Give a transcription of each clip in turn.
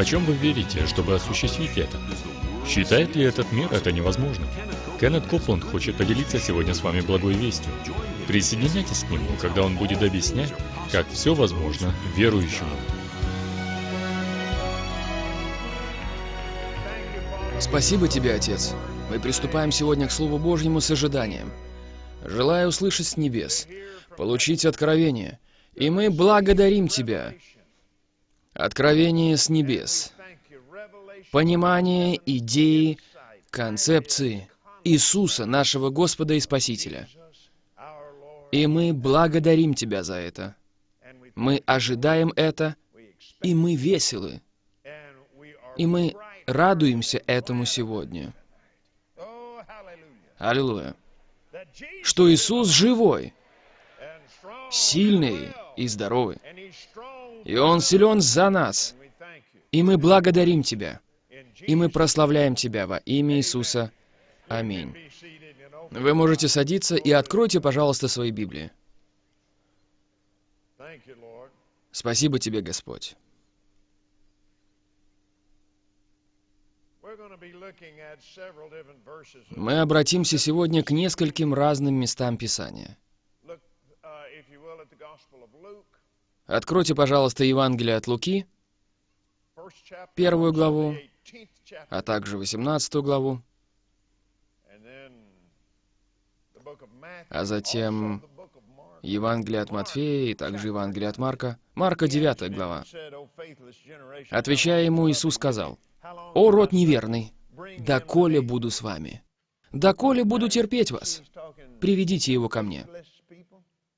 Почем вы верите, чтобы осуществить это? Считает ли этот мир это невозможно? Кеннет Копланд хочет поделиться сегодня с вами благой вестью. Присоединяйтесь к нему, когда он будет объяснять, как все возможно верующему. Спасибо тебе, Отец. Мы приступаем сегодня к Слову Божьему с ожиданием. Желаю услышать с небес, получить откровение, и мы благодарим Тебя. Откровение с небес. Понимание идеи, концепции Иисуса, нашего Господа и Спасителя. И мы благодарим Тебя за это. Мы ожидаем это, и мы веселы. И мы радуемся этому сегодня. Аллилуйя. Что Иисус живой, сильный и здоровый. И Он силен за нас. И мы благодарим Тебя. И мы прославляем Тебя во имя Иисуса. Аминь. Вы можете садиться и откройте, пожалуйста, свои Библии. Спасибо Тебе, Господь. Мы обратимся сегодня к нескольким разным местам Писания. Откройте, пожалуйста, Евангелие от Луки, первую главу, а также 18 главу, а затем Евангелие от Матфея и также Евангелие от Марка. Марка 9 глава. Отвечая ему, Иисус сказал, «О, род неверный, доколе буду с вами? Доколе буду терпеть вас? Приведите его ко мне».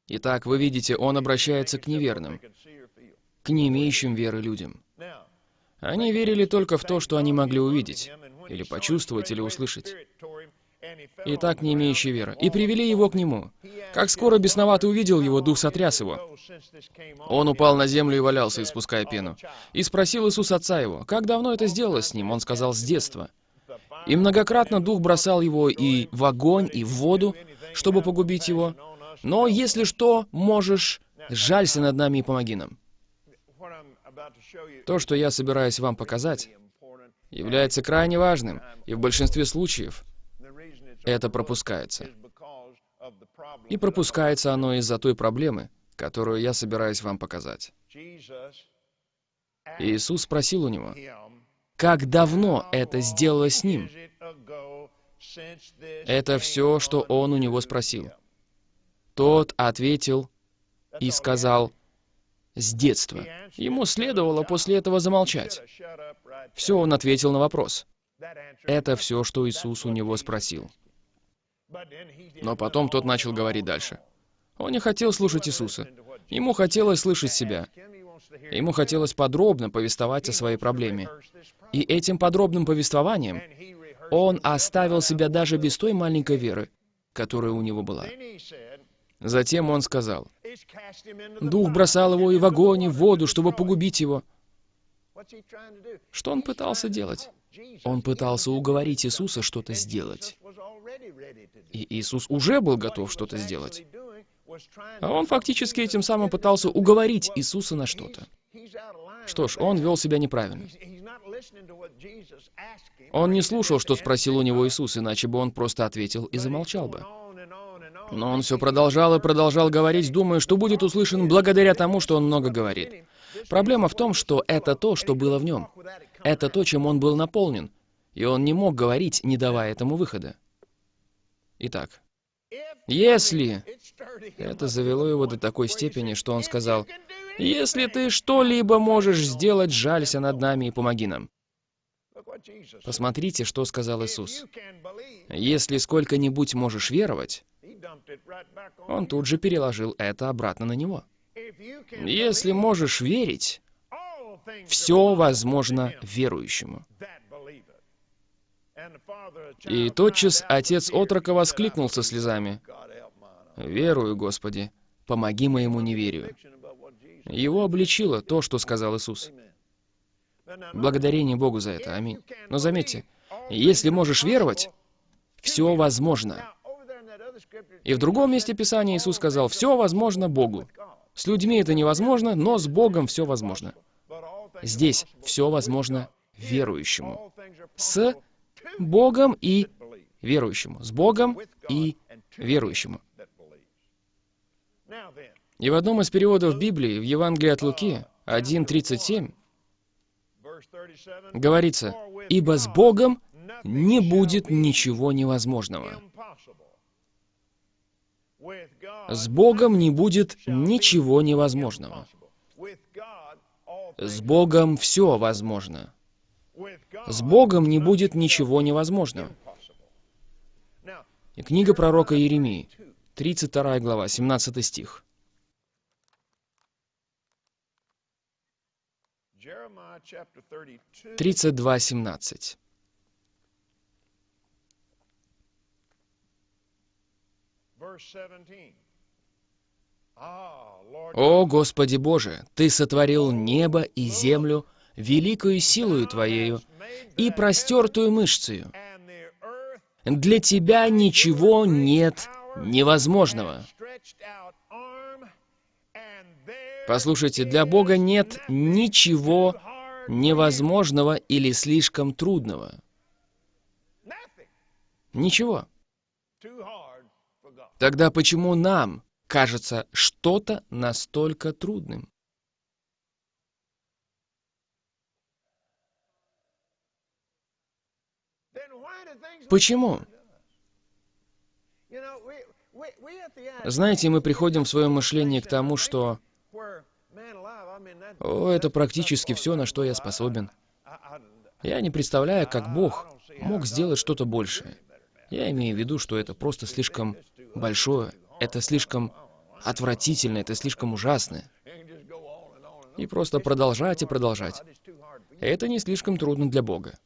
Итак, вы видите, он обращается к неверным, к не имеющим веры людям. Они верили только в то, что они могли увидеть, или почувствовать, или услышать. И так не имеющий веры. И привели его к нему. Как скоро бесноватый увидел его, дух сотряс его. Он упал на землю и валялся, испуская пену. И спросил Иисус отца его, как давно это сделалось с ним? Он сказал, с детства. И многократно дух бросал его и в огонь, и в воду, чтобы погубить его. Но если что, можешь, жалься над нами и помоги нам. То, что я собираюсь вам показать, является крайне важным, и в большинстве случаев это пропускается. И пропускается оно из-за той проблемы, которую я собираюсь вам показать. Иисус спросил у него, как давно это сделало с ним? Это все, что он у него спросил. Тот ответил и сказал, «С детства». Ему следовало после этого замолчать. Все, он ответил на вопрос. Это все, что Иисус у него спросил. Но потом тот начал говорить дальше. Он не хотел слушать Иисуса. Ему хотелось слышать себя. Ему хотелось подробно повествовать о своей проблеме. И этим подробным повествованием он оставил себя даже без той маленькой веры, которая у него была. Затем он сказал, «Дух бросал его и в огонь, и в воду, чтобы погубить его». Что он пытался делать? Он пытался уговорить Иисуса что-то сделать. И Иисус уже был готов что-то сделать. А он фактически этим самым пытался уговорить Иисуса на что-то. Что ж, он вел себя неправильно. Он не слушал, что спросил у него Иисус, иначе бы он просто ответил и замолчал бы. Но он все продолжал и продолжал говорить, думая, что будет услышан благодаря тому, что он много говорит. Проблема в том, что это то, что было в нем. Это то, чем он был наполнен. И он не мог говорить, не давая этому выхода. Итак, если... Это завело его до такой степени, что он сказал, «Если ты что-либо можешь сделать, жалься над нами и помоги нам». Посмотрите, что сказал Иисус. «Если сколько-нибудь можешь веровать...» Он тут же переложил это обратно на него. «Если можешь верить, все возможно верующему». И тотчас отец отрока воскликнул со слезами. «Верую, Господи, помоги моему неверию». Его обличило то, что сказал Иисус. Благодарение Богу за это. Аминь. Но заметьте, если можешь веровать, все возможно. И в другом месте Писания Иисус сказал, все возможно Богу. С людьми это невозможно, но с Богом все возможно. Здесь все возможно верующему. С Богом и верующему. С Богом и верующему. И в одном из переводов Библии, в Евангелии от Луки, 1.37, говорится, «Ибо с Богом не будет ничего невозможного». С Богом не будет ничего невозможного. С Богом все возможно. С Богом не будет ничего невозможного. И книга пророка Иеремии, 32 глава, 17 стих. 32.17. «О, Господи Боже, Ты сотворил небо и землю великою силою Твоею и простертую мышцею. Для Тебя ничего нет невозможного». Послушайте, для Бога нет ничего невозможного или слишком трудного. Ничего. Тогда почему нам кажется что-то настолько трудным? Почему? Знаете, мы приходим в своем мышлении к тому, что о, это практически все, на что я способен. Я не представляю, как Бог мог сделать что-то большее. Я имею в виду, что это просто слишком большое, это слишком отвратительно, это слишком ужасно. И просто продолжать и продолжать. Это не слишком трудно для Бога.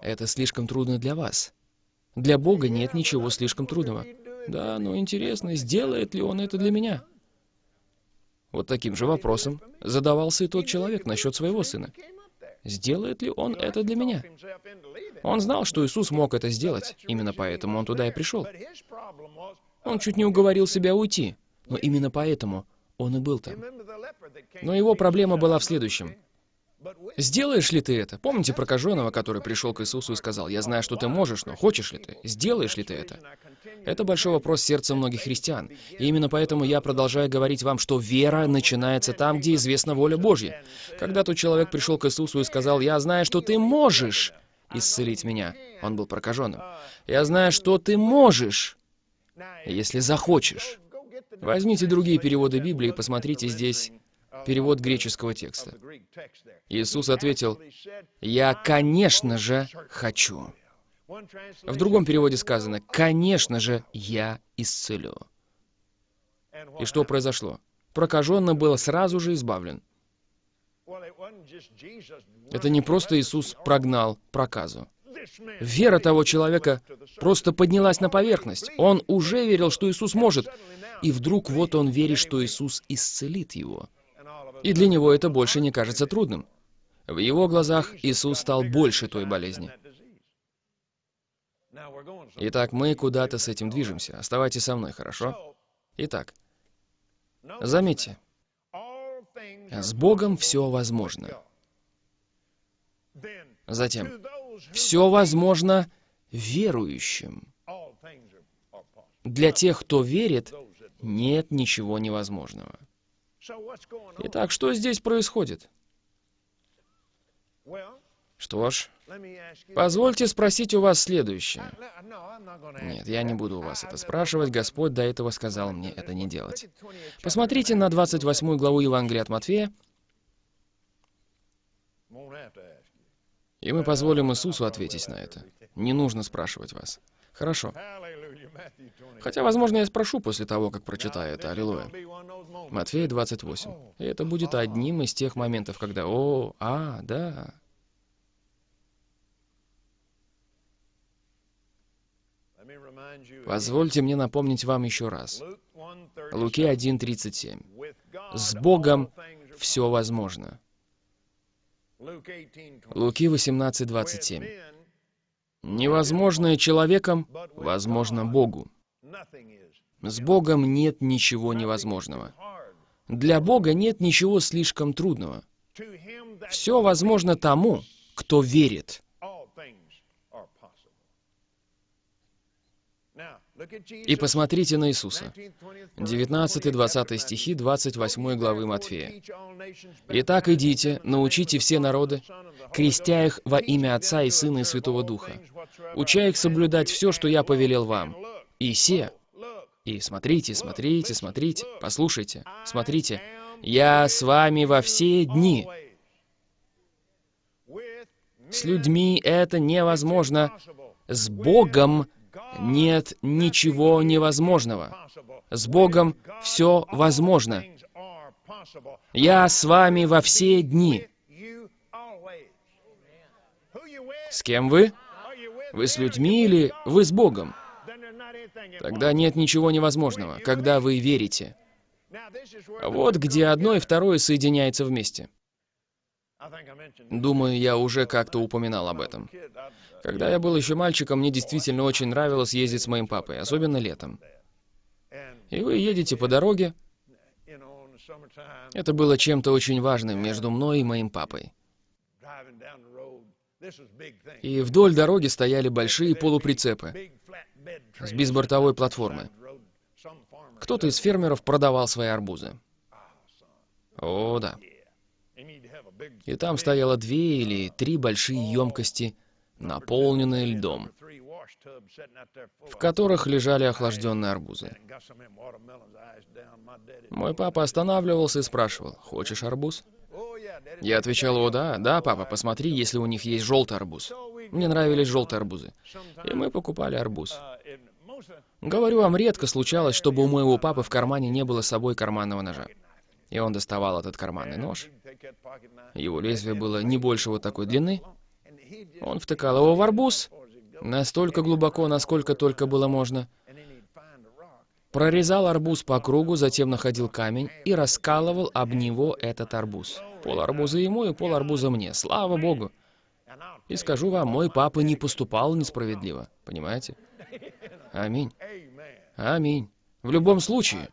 Это слишком трудно для вас. Для Бога нет ничего слишком трудного. Да, но интересно, сделает ли Он это для меня? Вот таким же вопросом задавался и тот человек насчет своего сына. Сделает ли он это для меня? Он знал, что Иисус мог это сделать, именно поэтому он туда и пришел. Он чуть не уговорил себя уйти, но именно поэтому он и был там. Но его проблема была в следующем. Сделаешь ли ты это? Помните прокаженного, который пришел к Иисусу и сказал, «Я знаю, что ты можешь, но хочешь ли ты? Сделаешь ли ты это?» Это большой вопрос сердца многих христиан. И именно поэтому я продолжаю говорить вам, что вера начинается там, где известна воля Божья. Когда тот человек пришел к Иисусу и сказал, «Я знаю, что ты можешь исцелить меня», он был прокаженным. «Я знаю, что ты можешь, если захочешь». Возьмите другие переводы Библии и посмотрите здесь перевод греческого текста. Иисус ответил, «Я, конечно же, хочу». В другом переводе сказано, «Конечно же, я исцелю». И что произошло? Прокаженный был сразу же избавлен. Это не просто Иисус прогнал проказу. Вера того человека просто поднялась на поверхность. Он уже верил, что Иисус может. И вдруг вот он верит, что Иисус исцелит его. И для него это больше не кажется трудным. В его глазах Иисус стал больше той болезни. Итак, мы куда-то с этим движемся. Оставайтесь со мной, хорошо? Итак, заметьте, с Богом все возможно. Затем, все возможно верующим. Для тех, кто верит, нет ничего невозможного. Итак, что здесь происходит? Что ж, позвольте спросить у вас следующее. Нет, я не буду у вас это спрашивать. Господь до этого сказал мне это не делать. Посмотрите на 28 главу Евангелия от Матфея. И мы позволим Иисусу ответить на это. Не нужно спрашивать вас. Хорошо. Хотя, возможно, я спрошу после того, как прочитаю это. Аллилуйя. Матфея 28. И это будет одним из тех моментов, когда «О, а, да». Позвольте мне напомнить вам еще раз. Луки 1.37. «С Богом все возможно». Луки 18.27. Невозможное человеком возможно Богу. С Богом нет ничего невозможного. Для Бога нет ничего слишком трудного. Все возможно тому, кто верит. И посмотрите на Иисуса. 19-20 стихи 28 главы Матфея. «Итак, идите, научите все народы, крестя их во имя Отца и Сына и Святого Духа, уча их соблюдать все, что я повелел вам. И се, и смотрите, смотрите, смотрите, послушайте, смотрите, я с вами во все дни. С людьми это невозможно. С Богом нет ничего невозможного. С Богом все возможно. Я с вами во все дни. С кем вы? Вы с людьми или вы с Богом? Тогда нет ничего невозможного, когда вы верите. Вот где одно и второе соединяется вместе. Думаю, я уже как-то упоминал об этом. Когда я был еще мальчиком, мне действительно очень нравилось ездить с моим папой, особенно летом. И вы едете по дороге. Это было чем-то очень важным между мной и моим папой. И вдоль дороги стояли большие полуприцепы с бисбортовой платформы. Кто-то из фермеров продавал свои арбузы. О, да. И там стояло две или три большие емкости, наполненные льдом, в которых лежали охлажденные арбузы. Мой папа останавливался и спрашивал, «Хочешь арбуз?» Я отвечал, «О, да, да, папа, посмотри, если у них есть желтый арбуз». Мне нравились желтые арбузы. И мы покупали арбуз. Говорю вам, редко случалось, чтобы у моего папы в кармане не было с собой карманного ножа. И он доставал этот карманный нож. Его лезвие было не больше вот такой длины. Он втыкал его в арбуз настолько глубоко, насколько только было можно. Прорезал арбуз по кругу, затем находил камень и раскалывал об него этот арбуз. Пол арбуза ему и пол арбуза мне. Слава Богу! И скажу вам, мой папа не поступал несправедливо. Понимаете? Аминь. Аминь. В любом случае.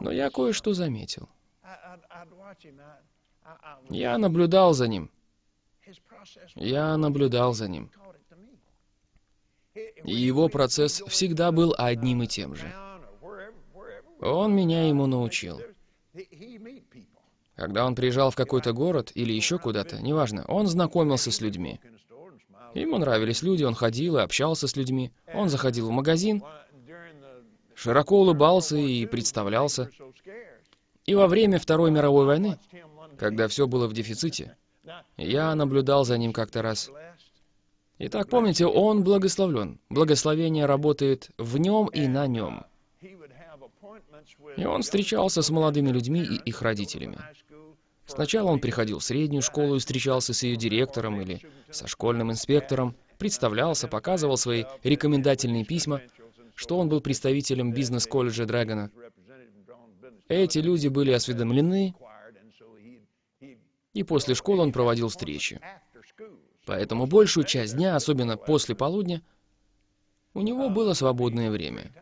Но я кое-что заметил. Я наблюдал за ним. Я наблюдал за ним. И его процесс всегда был одним и тем же. Он меня ему научил. Когда он приезжал в какой-то город или еще куда-то, неважно, он знакомился с людьми. Ему нравились люди, он ходил и общался с людьми. Он заходил в магазин, широко улыбался и представлялся. И во время Второй мировой войны, когда все было в дефиците, я наблюдал за ним как-то раз. Итак, помните, он благословлен. Благословение работает в нем и на нем. И он встречался с молодыми людьми и их родителями. Сначала он приходил в среднюю школу и встречался с ее директором или со школьным инспектором, представлялся, показывал свои рекомендательные письма, что он был представителем бизнес-колледжа Драгона. Эти люди были осведомлены, и после школы он проводил встречи. Поэтому большую часть дня, особенно после полудня, у него было свободное время.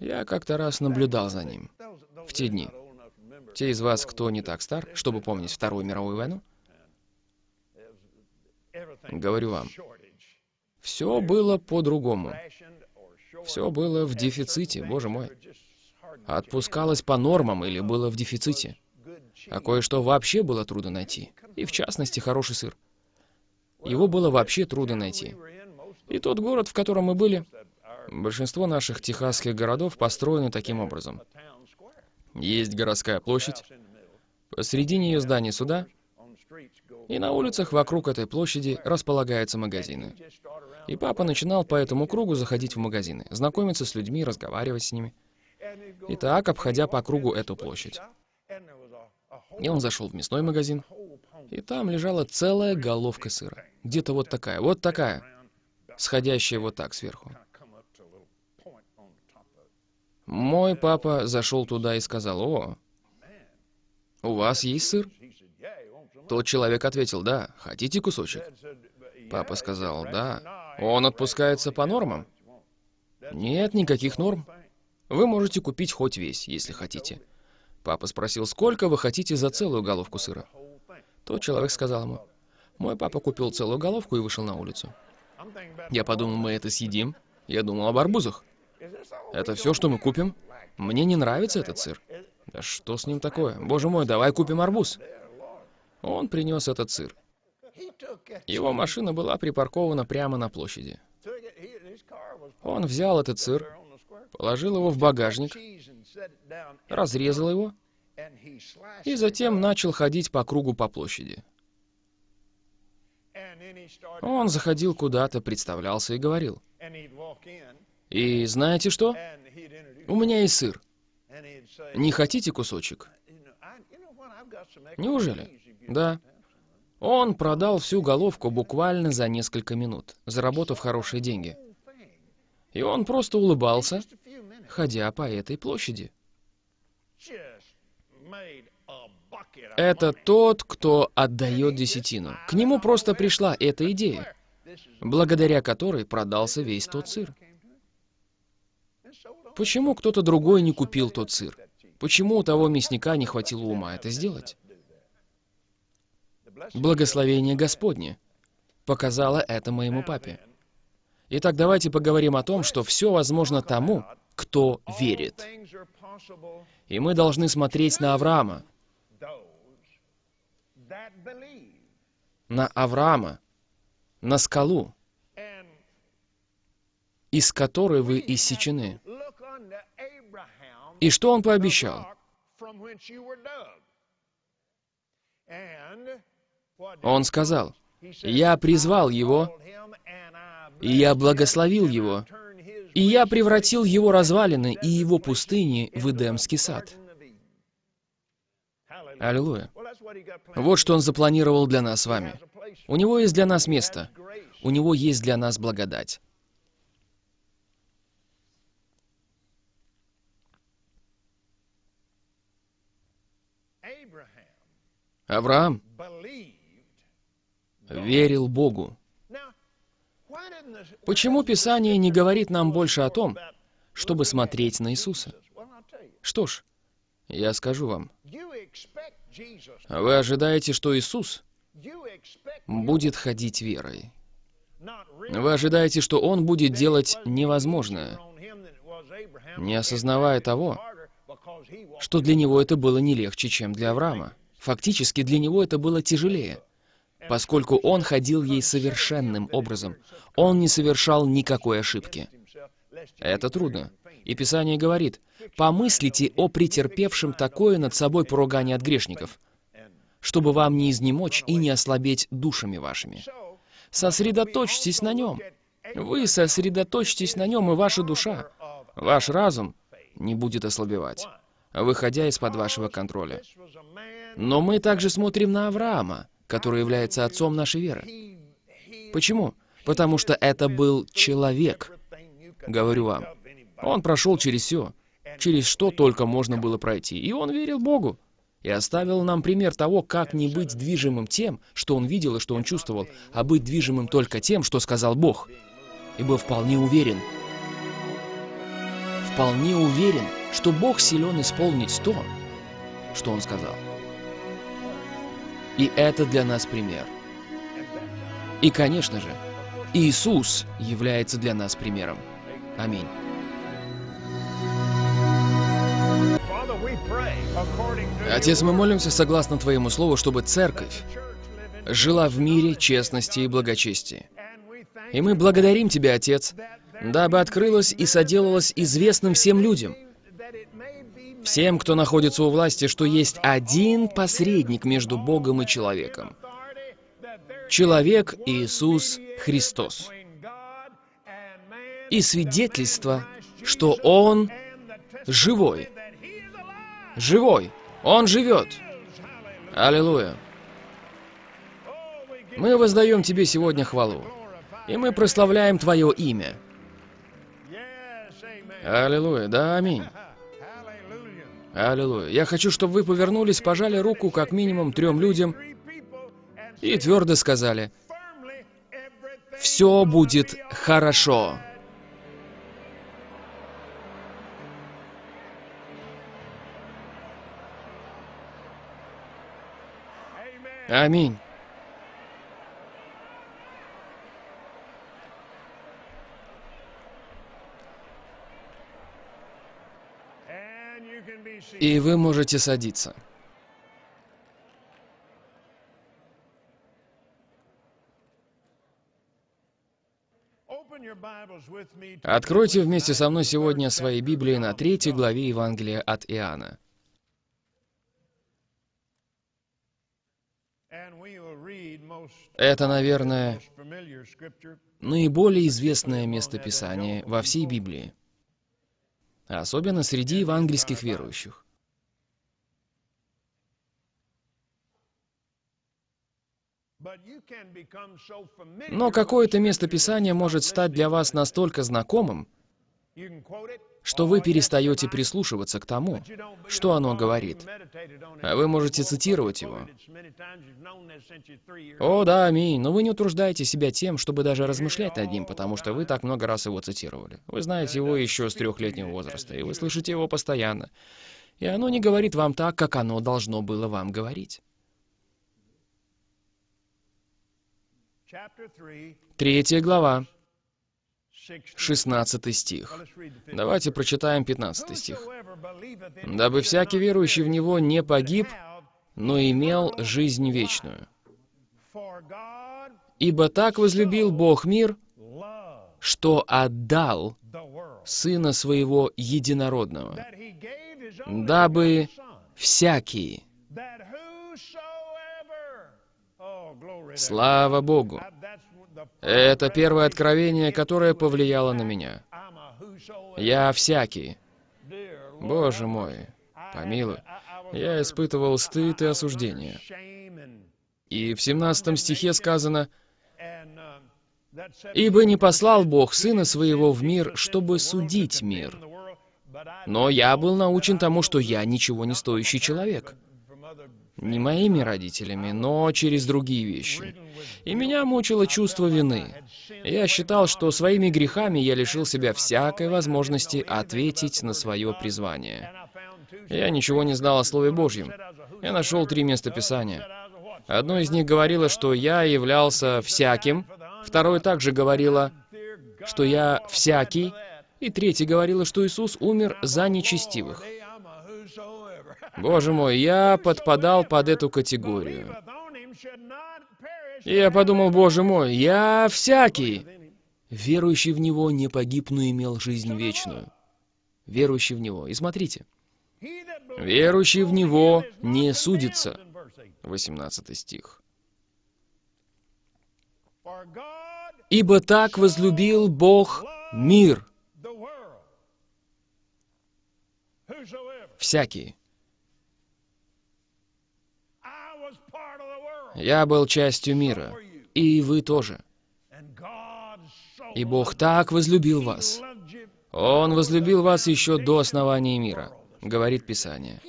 Я как-то раз наблюдал за ним в те дни. Те из вас, кто не так стар, чтобы помнить Вторую мировую войну, говорю вам, все было по-другому. Все было в дефиците, боже мой. Отпускалось по нормам или было в дефиците. А кое-что вообще было трудно найти. И в частности, хороший сыр. Его было вообще трудно найти. И тот город, в котором мы были, большинство наших техасских городов построены таким образом. Есть городская площадь, посредине ее здания суда, и на улицах вокруг этой площади располагаются магазины. И папа начинал по этому кругу заходить в магазины, знакомиться с людьми, разговаривать с ними. И так, обходя по кругу эту площадь. И он зашел в мясной магазин, и там лежала целая головка сыра. Где-то вот такая, вот такая, сходящая вот так сверху. Мой папа зашел туда и сказал, «О, у вас есть сыр?» Тот человек ответил, «Да, хотите кусочек?» Папа сказал, «Да, он отпускается по нормам?» «Нет никаких норм. Вы можете купить хоть весь, если хотите». Папа спросил, сколько вы хотите за целую головку сыра? Тот человек сказал ему, мой папа купил целую головку и вышел на улицу. Я подумал, мы это съедим. Я думал об арбузах. Это все, что мы купим? Мне не нравится этот сыр. Да что с ним такое? Боже мой, давай купим арбуз. Он принес этот сыр. Его машина была припаркована прямо на площади. Он взял этот сыр, положил его в багажник, разрезал его и затем начал ходить по кругу по площади. Он заходил куда-то, представлялся и говорил. И знаете что? У меня есть сыр. Не хотите кусочек? Неужели? Да. Он продал всю головку буквально за несколько минут, заработав хорошие деньги. И он просто улыбался, ходя по этой площади. Это тот, кто отдает десятину. К нему просто пришла эта идея, благодаря которой продался весь тот сыр. Почему кто-то другой не купил тот сыр? Почему у того мясника не хватило ума это сделать? Благословение Господне показало это моему папе. Итак, давайте поговорим о том, что все возможно тому, кто верит. И мы должны смотреть на Авраама. На Авраама, на скалу, из которой вы иссечены. И что он пообещал? Он сказал, «Я призвал его, и я благословил его, и я превратил его развалины и его пустыни в Эдемский сад». Аллилуйя. Вот что он запланировал для нас с вами. У него есть для нас место. У него есть для нас благодать. Авраам верил Богу. Почему Писание не говорит нам больше о том, чтобы смотреть на Иисуса? Что ж, я скажу вам. Вы ожидаете, что Иисус будет ходить верой. Вы ожидаете, что Он будет делать невозможное, не осознавая того, что для Него это было не легче, чем для Авраама. Фактически для него это было тяжелее, поскольку он ходил ей совершенным образом. Он не совершал никакой ошибки. Это трудно. И Писание говорит, «Помыслите о претерпевшем такое над собой поругание от грешников, чтобы вам не изнемочь и не ослабеть душами вашими. Сосредоточьтесь на нем. Вы сосредоточьтесь на нем, и ваша душа, ваш разум не будет ослабевать, выходя из-под вашего контроля. Но мы также смотрим на Авраама, который является отцом нашей веры. Почему? Потому что это был человек, говорю вам. Он прошел через все, через что только можно было пройти. И он верил Богу. И оставил нам пример того, как не быть движимым тем, что он видел и что он чувствовал, а быть движимым только тем, что сказал Бог. И был вполне уверен, вполне уверен, что Бог силен исполнить то, что он сказал. И это для нас пример. И, конечно же, Иисус является для нас примером. Аминь. Отец, мы молимся согласно Твоему Слову, чтобы Церковь жила в мире, честности и благочестии. И мы благодарим Тебя, Отец, дабы открылось и соделалось известным всем людям – всем, кто находится у власти, что есть один посредник между Богом и человеком. Человек Иисус Христос. И свидетельство, что Он живой. Живой. Он живет. Аллилуйя. Мы воздаем Тебе сегодня хвалу. И мы прославляем Твое имя. Аллилуйя. Да, аминь. Аллилуйя. Я хочу, чтобы вы повернулись, пожали руку как минимум трем людям и твердо сказали, «Все будет хорошо». Аминь. И вы можете садиться. Откройте вместе со мной сегодня свои Библии на третьей главе Евангелия от Иоанна. Это, наверное, наиболее известное местописание во всей Библии, особенно среди евангельских верующих. Но какое-то местописание может стать для вас настолько знакомым, что вы перестаете прислушиваться к тому, что оно говорит. А вы можете цитировать его. О, да, аминь, но вы не утруждаете себя тем, чтобы даже размышлять над ним, потому что вы так много раз его цитировали. Вы знаете его еще с трехлетнего возраста, и вы слышите его постоянно. И оно не говорит вам так, как оно должно было вам говорить. Третья глава, 16 стих. Давайте прочитаем 15 стих. «Дабы всякий верующий в Него не погиб, но имел жизнь вечную. Ибо так возлюбил Бог мир, что отдал Сына Своего Единородного, дабы всякий, Слава Богу! Это первое откровение, которое повлияло на меня. Я всякий. Боже мой, помилуй. Я испытывал стыд и осуждение. И в 17 стихе сказано, «Ибо не послал Бог Сына Своего в мир, чтобы судить мир. Но я был научен тому, что я ничего не стоящий человек» не моими родителями, но через другие вещи. И меня мучило чувство вины. Я считал, что своими грехами я лишил себя всякой возможности ответить на свое призвание. Я ничего не знал о Слове Божьем. Я нашел три места Писания. Одно из них говорило, что я являлся всяким, второе также говорило, что я всякий, и третье говорило, что Иисус умер за нечестивых. Боже мой, я подпадал под эту категорию. И я подумал, боже мой, я всякий. Верующий в Него не погиб, но имел жизнь вечную. Верующий в Него. И смотрите. Верующий в Него не судится. 18 стих. «Ибо так возлюбил Бог мир». Всякий. Я был частью мира, и вы тоже. И Бог так возлюбил вас. Он возлюбил вас еще до основания мира, говорит Писание.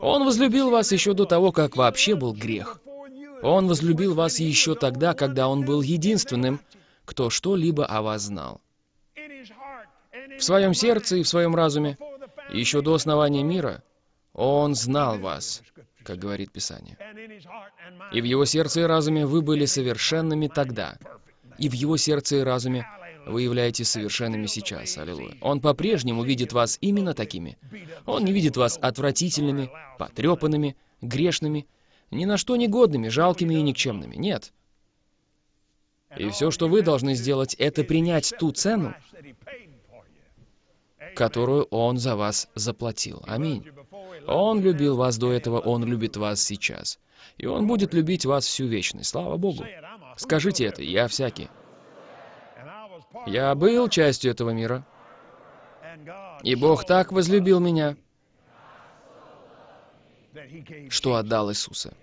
Он возлюбил вас еще до того, как вообще был грех. Он возлюбил вас еще тогда, когда Он был единственным, кто что-либо о вас знал. В своем сердце и в своем разуме, еще до основания мира, Он знал вас, как говорит Писание. И в его сердце и разуме вы были совершенными тогда. И в его сердце и разуме вы являетесь совершенными сейчас. Аллилуйя. Он по-прежнему видит вас именно такими. Он не видит вас отвратительными, потрепанными, грешными, ни на что негодными, жалкими и никчемными. Нет. И все, что вы должны сделать, это принять ту цену, которую Он за вас заплатил. Аминь. Он любил вас до этого, Он любит вас сейчас. И Он будет любить вас всю вечность. Слава Богу. Скажите это, я всякий. Я был частью этого мира. И Бог так возлюбил меня, что отдал Иисуса.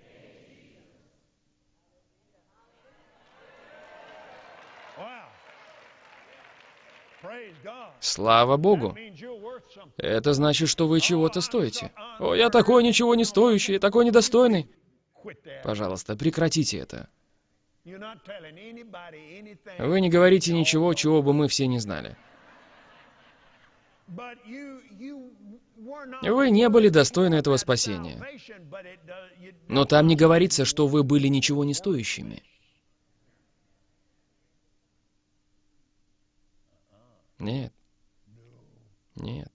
Слава Богу! Это значит, что вы чего-то стоите. О, я такой ничего не стоящий, такой недостойный. Пожалуйста, прекратите это. Вы не говорите ничего, чего бы мы все не знали. Вы не были достойны этого спасения. Но там не говорится, что вы были ничего не стоящими. Нет. Нет.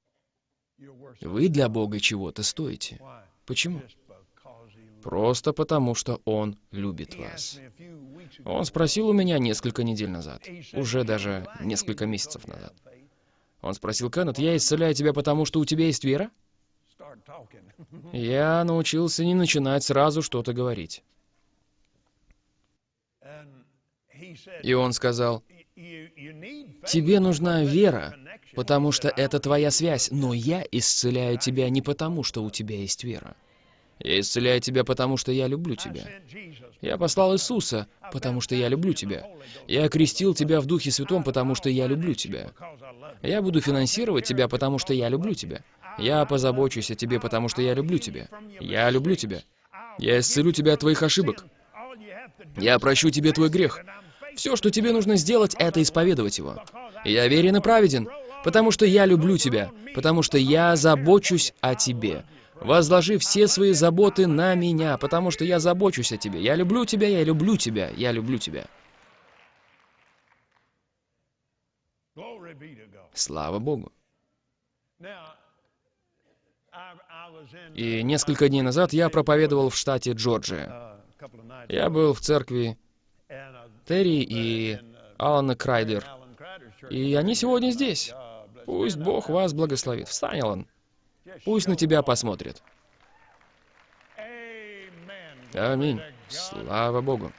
Вы для Бога чего-то стоите. Почему? Просто потому, что Он любит вас. Он спросил у меня несколько недель назад, уже даже несколько месяцев назад. Он спросил, Кеннет, я исцеляю тебя потому, что у тебя есть вера? Я научился не начинать сразу что-то говорить. И он сказал, тебе нужна вера, потому что это твоя связь, но я исцеляю тебя не потому, что у тебя есть вера. Я исцеляю тебя, потому что я люблю тебя. Я послал Иисуса, потому что я люблю тебя. Я окрестил тебя в Духе Святом, потому что я люблю тебя. Я буду финансировать тебя, потому что я люблю тебя. Я позабочусь о тебе, потому что я люблю тебя. Я люблю тебя. Я исцелю тебя от твоих ошибок. Я прощу тебе твой грех. Все, что тебе нужно сделать, это исповедовать его. Я верен и праведен, потому что я люблю тебя, потому что я забочусь о тебе возложи все свои заботы на меня, потому что я забочусь о тебе. Я люблю тебя, я люблю тебя, я люблю тебя. Слава Богу. И несколько дней назад я проповедовал в штате Джорджия. Я был в церкви Терри и Алана Крайдер. И они сегодня здесь. Пусть Бог вас благословит. Встань, Алан. Пусть на тебя посмотрит. Аминь. Слава Богу.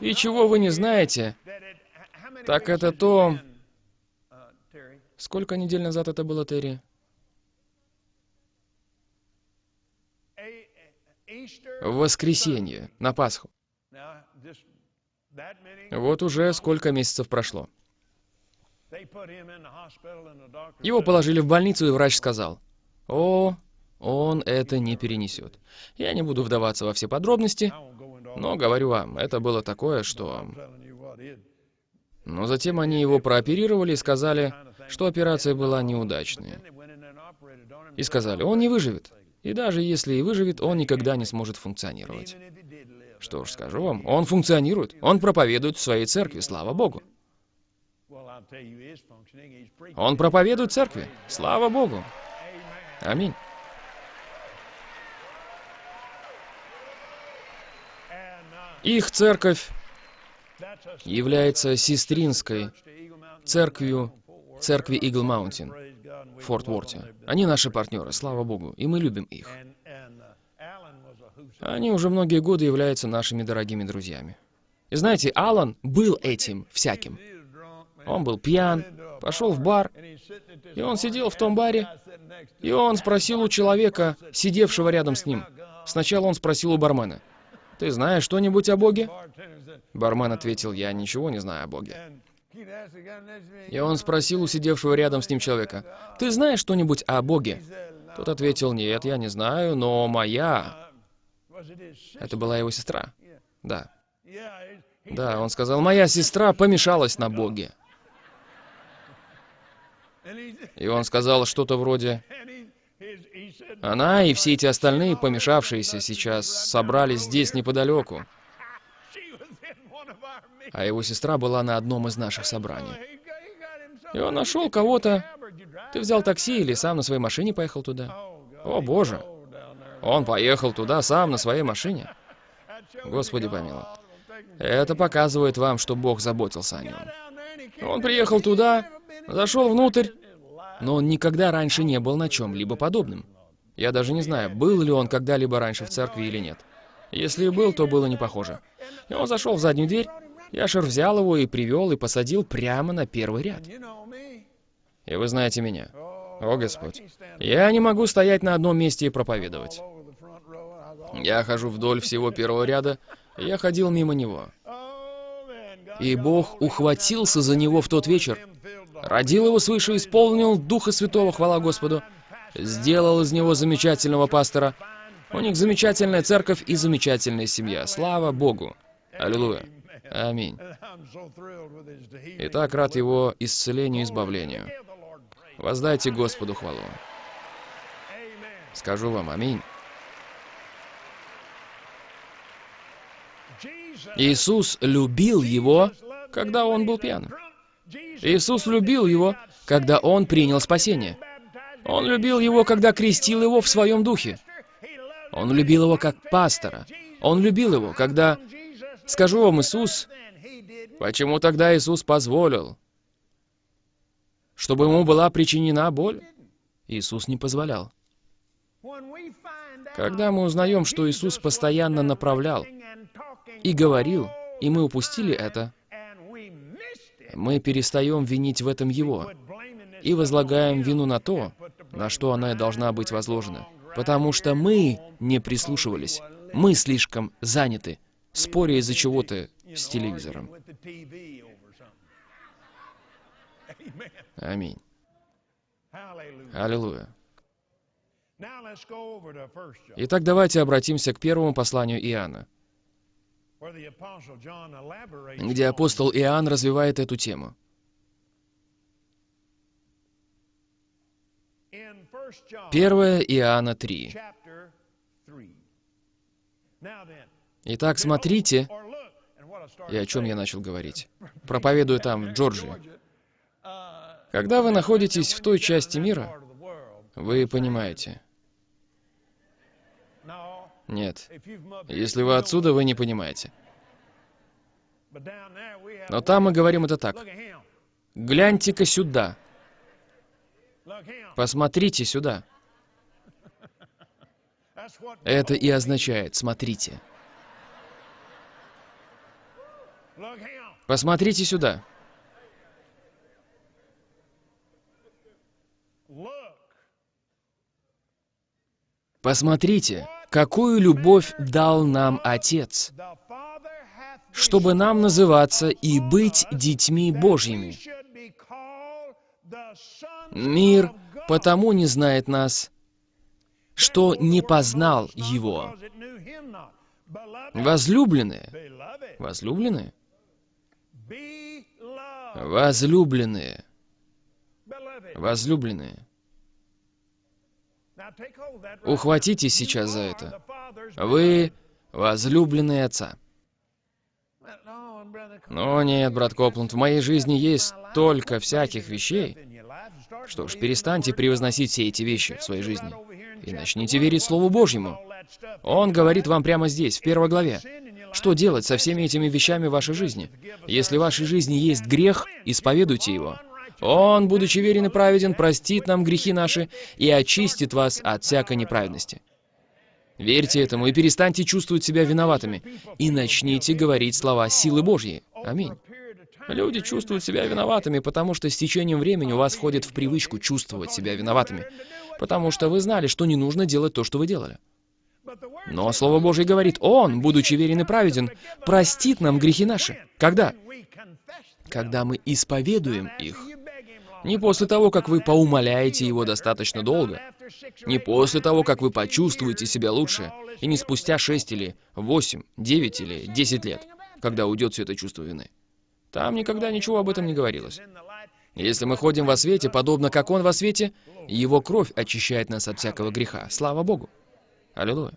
И чего вы не знаете, так это то... Сколько недель назад это было, Терри? В воскресенье, на Пасху. Вот уже сколько месяцев прошло. Его положили в больницу, и врач сказал, «О, он это не перенесет. Я не буду вдаваться во все подробности, но говорю вам, это было такое, что... Но затем они его прооперировали и сказали, что операция была неудачной. И сказали, он не выживет. И даже если и выживет, он никогда не сможет функционировать. Что ж, скажу вам, он функционирует. Он проповедует в своей церкви, слава Богу. Он проповедует церкви. Слава Богу. Аминь. Их церковь является сестринской церковью церкви Eagle Mountain в Форт Уорте. Они наши партнеры, слава Богу, и мы любим их. Они уже многие годы являются нашими дорогими друзьями. И знаете, Алан был этим всяким. Он был пьян, пошел в бар, и он сидел в том баре, и он спросил у человека, сидевшего рядом с ним. Сначала он спросил у бармена, «Ты знаешь что-нибудь о Боге?» Бармен ответил, «Я ничего не знаю о Боге». И он спросил у сидевшего рядом с ним человека, «Ты знаешь что-нибудь о Боге?» Тот ответил, «Нет, я не знаю, но моя...» Это была его сестра. Да. Да, он сказал, «Моя сестра помешалась на Боге». И он сказал что-то вроде, «Она и все эти остальные, помешавшиеся сейчас, собрались здесь неподалеку». А его сестра была на одном из наших собраний. И он нашел кого-то. Ты взял такси или сам на своей машине поехал туда? О, Боже! Он поехал туда сам на своей машине. Господи помилуй. Это показывает вам, что Бог заботился о нем. Он приехал туда, зашел внутрь, но он никогда раньше не был на чем-либо подобном. Я даже не знаю, был ли он когда-либо раньше в церкви или нет. Если и был, то было не похоже. И он зашел в заднюю дверь, Яшер взял его и привел, и посадил прямо на первый ряд. И вы знаете меня. О, Господь. Я не могу стоять на одном месте и проповедовать. Я хожу вдоль всего первого ряда, и я ходил мимо него. И Бог ухватился за него в тот вечер, родил его свыше, исполнил Духа Святого, хвала Господу, сделал из него замечательного пастора. У них замечательная церковь и замечательная семья. Слава Богу. Аллилуйя. Аминь. И так рад его исцелению и избавлению. Воздайте Господу хвалу. Скажу вам аминь. Иисус любил его, когда он был пьян. Иисус любил его, когда он принял спасение. Он любил его, когда крестил его в своем духе. Он любил его как пастора. Он любил его, когда... Скажу вам, Иисус... Почему тогда Иисус позволил, чтобы ему была причинена боль? Иисус не позволял. Когда мы узнаем, что Иисус постоянно направлял и говорил, и мы упустили это, мы перестаем винить в этом Его и возлагаем вину на то, на что она должна быть возложена. Потому что мы не прислушивались. Мы слишком заняты, споря из-за чего-то с телевизором. Аминь. Аллилуйя. Итак, давайте обратимся к первому посланию Иоанна, где апостол Иоанн развивает эту тему. Первое Иоанна 3. Итак, смотрите, и о чем я начал говорить. Проповедую там, в Джорджии. Когда вы находитесь в той части мира, вы понимаете. Нет. Если вы отсюда, вы не понимаете. Но там мы говорим это так. Гляньте-ка сюда. Посмотрите сюда. Это и означает «смотрите». Посмотрите сюда. Посмотрите, какую любовь дал нам Отец, чтобы нам называться и быть детьми Божьими. Мир потому не знает нас, что не познал Его. Возлюбленные, возлюбленные, возлюбленные, возлюбленные. Ухватитесь сейчас за это. Вы возлюбленные Отца. Но нет, брат Копланд, в моей жизни есть столько всяких вещей. Что ж, перестаньте превозносить все эти вещи в своей жизни и начните верить Слову Божьему. Он говорит вам прямо здесь, в первой главе. Что делать со всеми этими вещами в вашей жизни? Если в вашей жизни есть грех, исповедуйте его. Он, будучи верен и праведен, простит нам грехи наши и очистит вас от всякой неправедности. Верьте этому и перестаньте чувствовать себя виноватыми, и начните говорить слова силы Божьей. Аминь. Люди чувствуют себя виноватыми, потому что с течением времени у вас входит в привычку чувствовать себя виноватыми, потому что вы знали, что не нужно делать то, что вы делали. Но Слово Божье говорит, Он, будучи верен и праведен, простит нам грехи наши. Когда? Когда мы исповедуем их. Не после того, как вы поумоляете его достаточно долго. Не после того, как вы почувствуете себя лучше. И не спустя 6 или 8, 9 или 10 лет, когда уйдет все это чувство вины. Там никогда ничего об этом не говорилось. Если мы ходим во свете, подобно как Он во свете, Его кровь очищает нас от всякого греха. Слава Богу! Аллилуйя!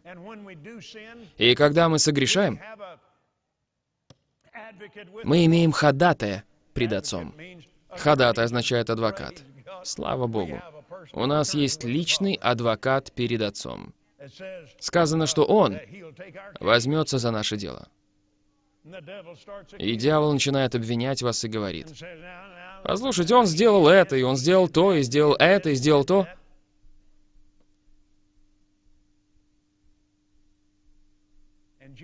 И когда мы согрешаем, мы имеем ходатая пред Отцом. Ходатай означает адвокат. Слава Богу. У нас есть личный адвокат перед Отцом. Сказано, что Он возьмется за наше дело. И дьявол начинает обвинять вас и говорит, «Послушайте, он сделал это, и он сделал то, и сделал это, и сделал то».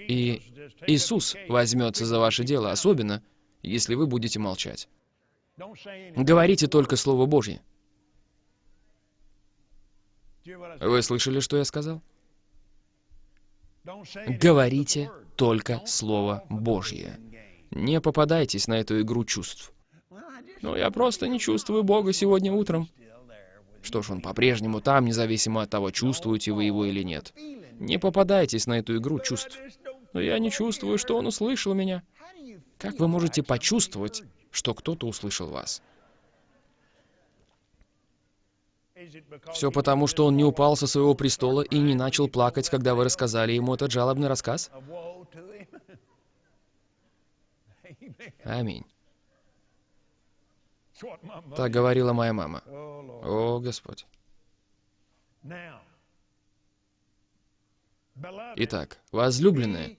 И Иисус возьмется за ваше дело, особенно, если вы будете молчать. Говорите только Слово Божье. Вы слышали, что я сказал? Говорите только Слово Божье. Не попадайтесь на эту игру чувств. Но я просто не чувствую Бога сегодня утром. Что ж, Он по-прежнему там, независимо от того, чувствуете вы его или нет. Не попадайтесь на эту игру чувств. Но я не чувствую, что Он услышал меня. Как вы можете почувствовать, что кто-то услышал вас? Все потому, что он не упал со своего престола и не начал плакать, когда вы рассказали ему этот жалобный рассказ? Аминь. Так говорила моя мама. О, Господь. Итак, возлюбленные,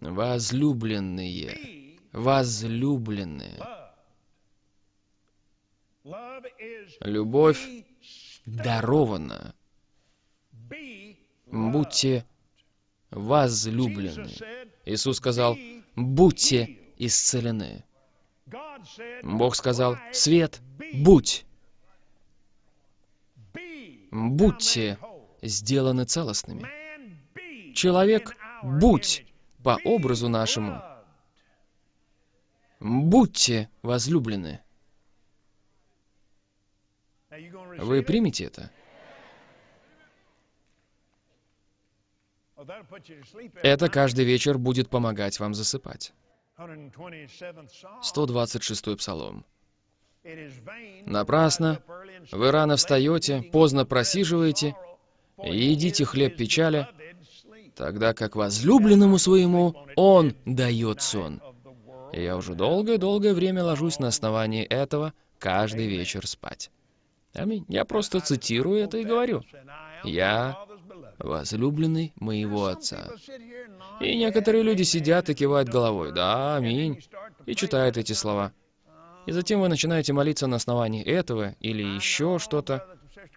возлюбленные, возлюбленные. Любовь дарована. Будьте возлюблены. Иисус сказал, будьте исцелены. Бог сказал, свет, будь. Будьте сделаны целостными. Человек, будь по образу нашему. Будьте возлюблены. Вы примете это? Это каждый вечер будет помогать вам засыпать. 126 Псалом. Напрасно вы рано встаете, поздно просиживаете, и едите хлеб печали, тогда как возлюбленному своему он дает сон. И я уже долгое-долгое время ложусь на основании этого каждый вечер спать. Аминь. Я просто цитирую это и говорю. Я возлюбленный моего Отца. И некоторые люди сидят и кивают головой. Да, аминь. И читают эти слова. И затем вы начинаете молиться на основании этого или еще что-то.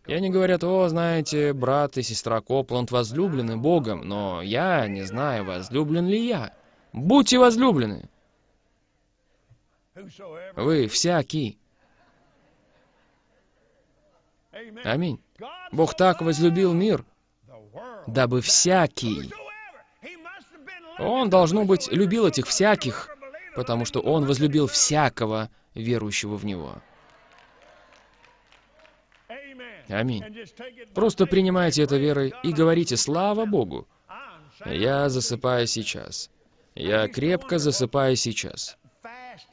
И они говорят, о, знаете, брат и сестра Копланд возлюблены Богом, но я не знаю, возлюблен ли я. Будьте возлюблены. Вы всякий. Аминь. Бог так возлюбил мир, дабы всякий... Он, должно быть, любил этих всяких, потому что Он возлюбил всякого верующего в Него. Аминь. Просто принимайте это верой и говорите «Слава Богу!» Я засыпаю сейчас. Я крепко засыпаю сейчас.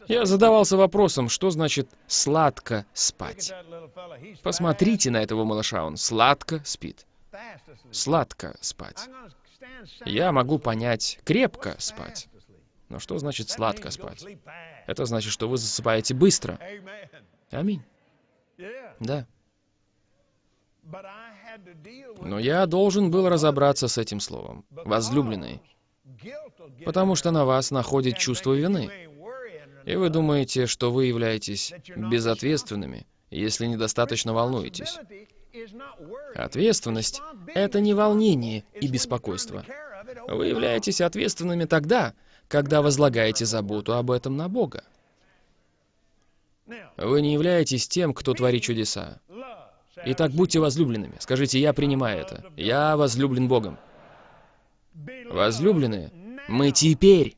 Я задавался вопросом, что значит «сладко спать». Посмотрите на этого малыша, он сладко спит. Сладко спать. Я могу понять «крепко спать». Но что значит «сладко спать»? Это значит, что вы засыпаете быстро. Аминь. Да. Но я должен был разобраться с этим словом. Возлюбленный. Потому что на вас находит чувство вины. И вы думаете, что вы являетесь безответственными, если недостаточно волнуетесь. Ответственность — это не волнение и беспокойство. Вы являетесь ответственными тогда, когда возлагаете заботу об этом на Бога. Вы не являетесь тем, кто творит чудеса. Итак, будьте возлюбленными. Скажите, я принимаю это. Я возлюблен Богом. Возлюбленные, мы теперь,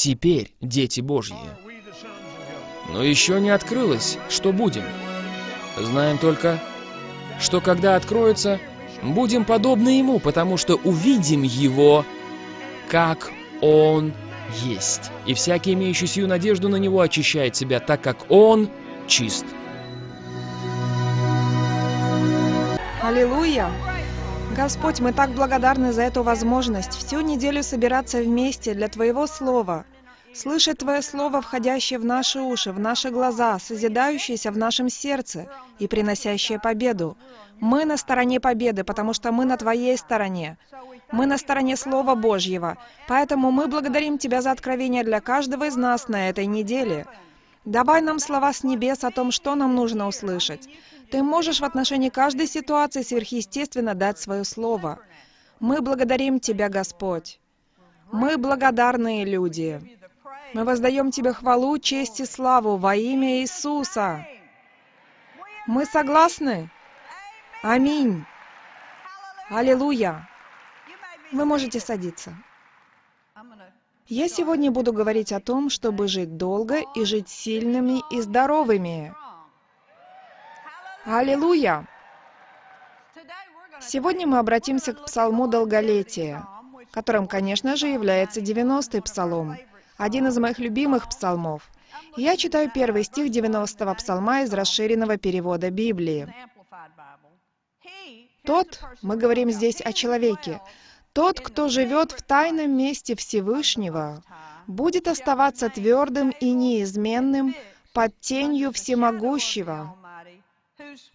теперь дети Божьи. Но еще не открылось, что будем. Знаем только, что когда откроется, будем подобны Ему, потому что увидим Его, как Он есть. И всякий, имеющий сию надежду на Него, очищает себя, так как Он чист. Аллилуйя! Господь, мы так благодарны за эту возможность всю неделю собираться вместе для Твоего Слова, слышать Твое Слово, входящее в наши уши, в наши глаза, созидающееся в нашем сердце и приносящее победу. Мы на стороне победы, потому что мы на Твоей стороне. Мы на стороне Слова Божьего. Поэтому мы благодарим Тебя за откровение для каждого из нас на этой неделе. Давай нам слова с небес о том, что нам нужно услышать. Ты можешь в отношении каждой ситуации сверхъестественно дать свое слово. Мы благодарим Тебя, Господь. Мы благодарные люди. Мы воздаем Тебе хвалу, честь и славу во имя Иисуса. Мы согласны? Аминь. Аллилуйя. Вы можете садиться. Я сегодня буду говорить о том, чтобы жить долго и жить сильными и здоровыми. Аллилуйя! Сегодня мы обратимся к псалму долголетия, которым, конечно же, является 90-й псалом, один из моих любимых псалмов. Я читаю первый стих 90-го псалма из расширенного перевода Библии. Тот, мы говорим здесь о человеке, тот, кто живет в тайном месте Всевышнего, будет оставаться твердым и неизменным под тенью Всемогущего,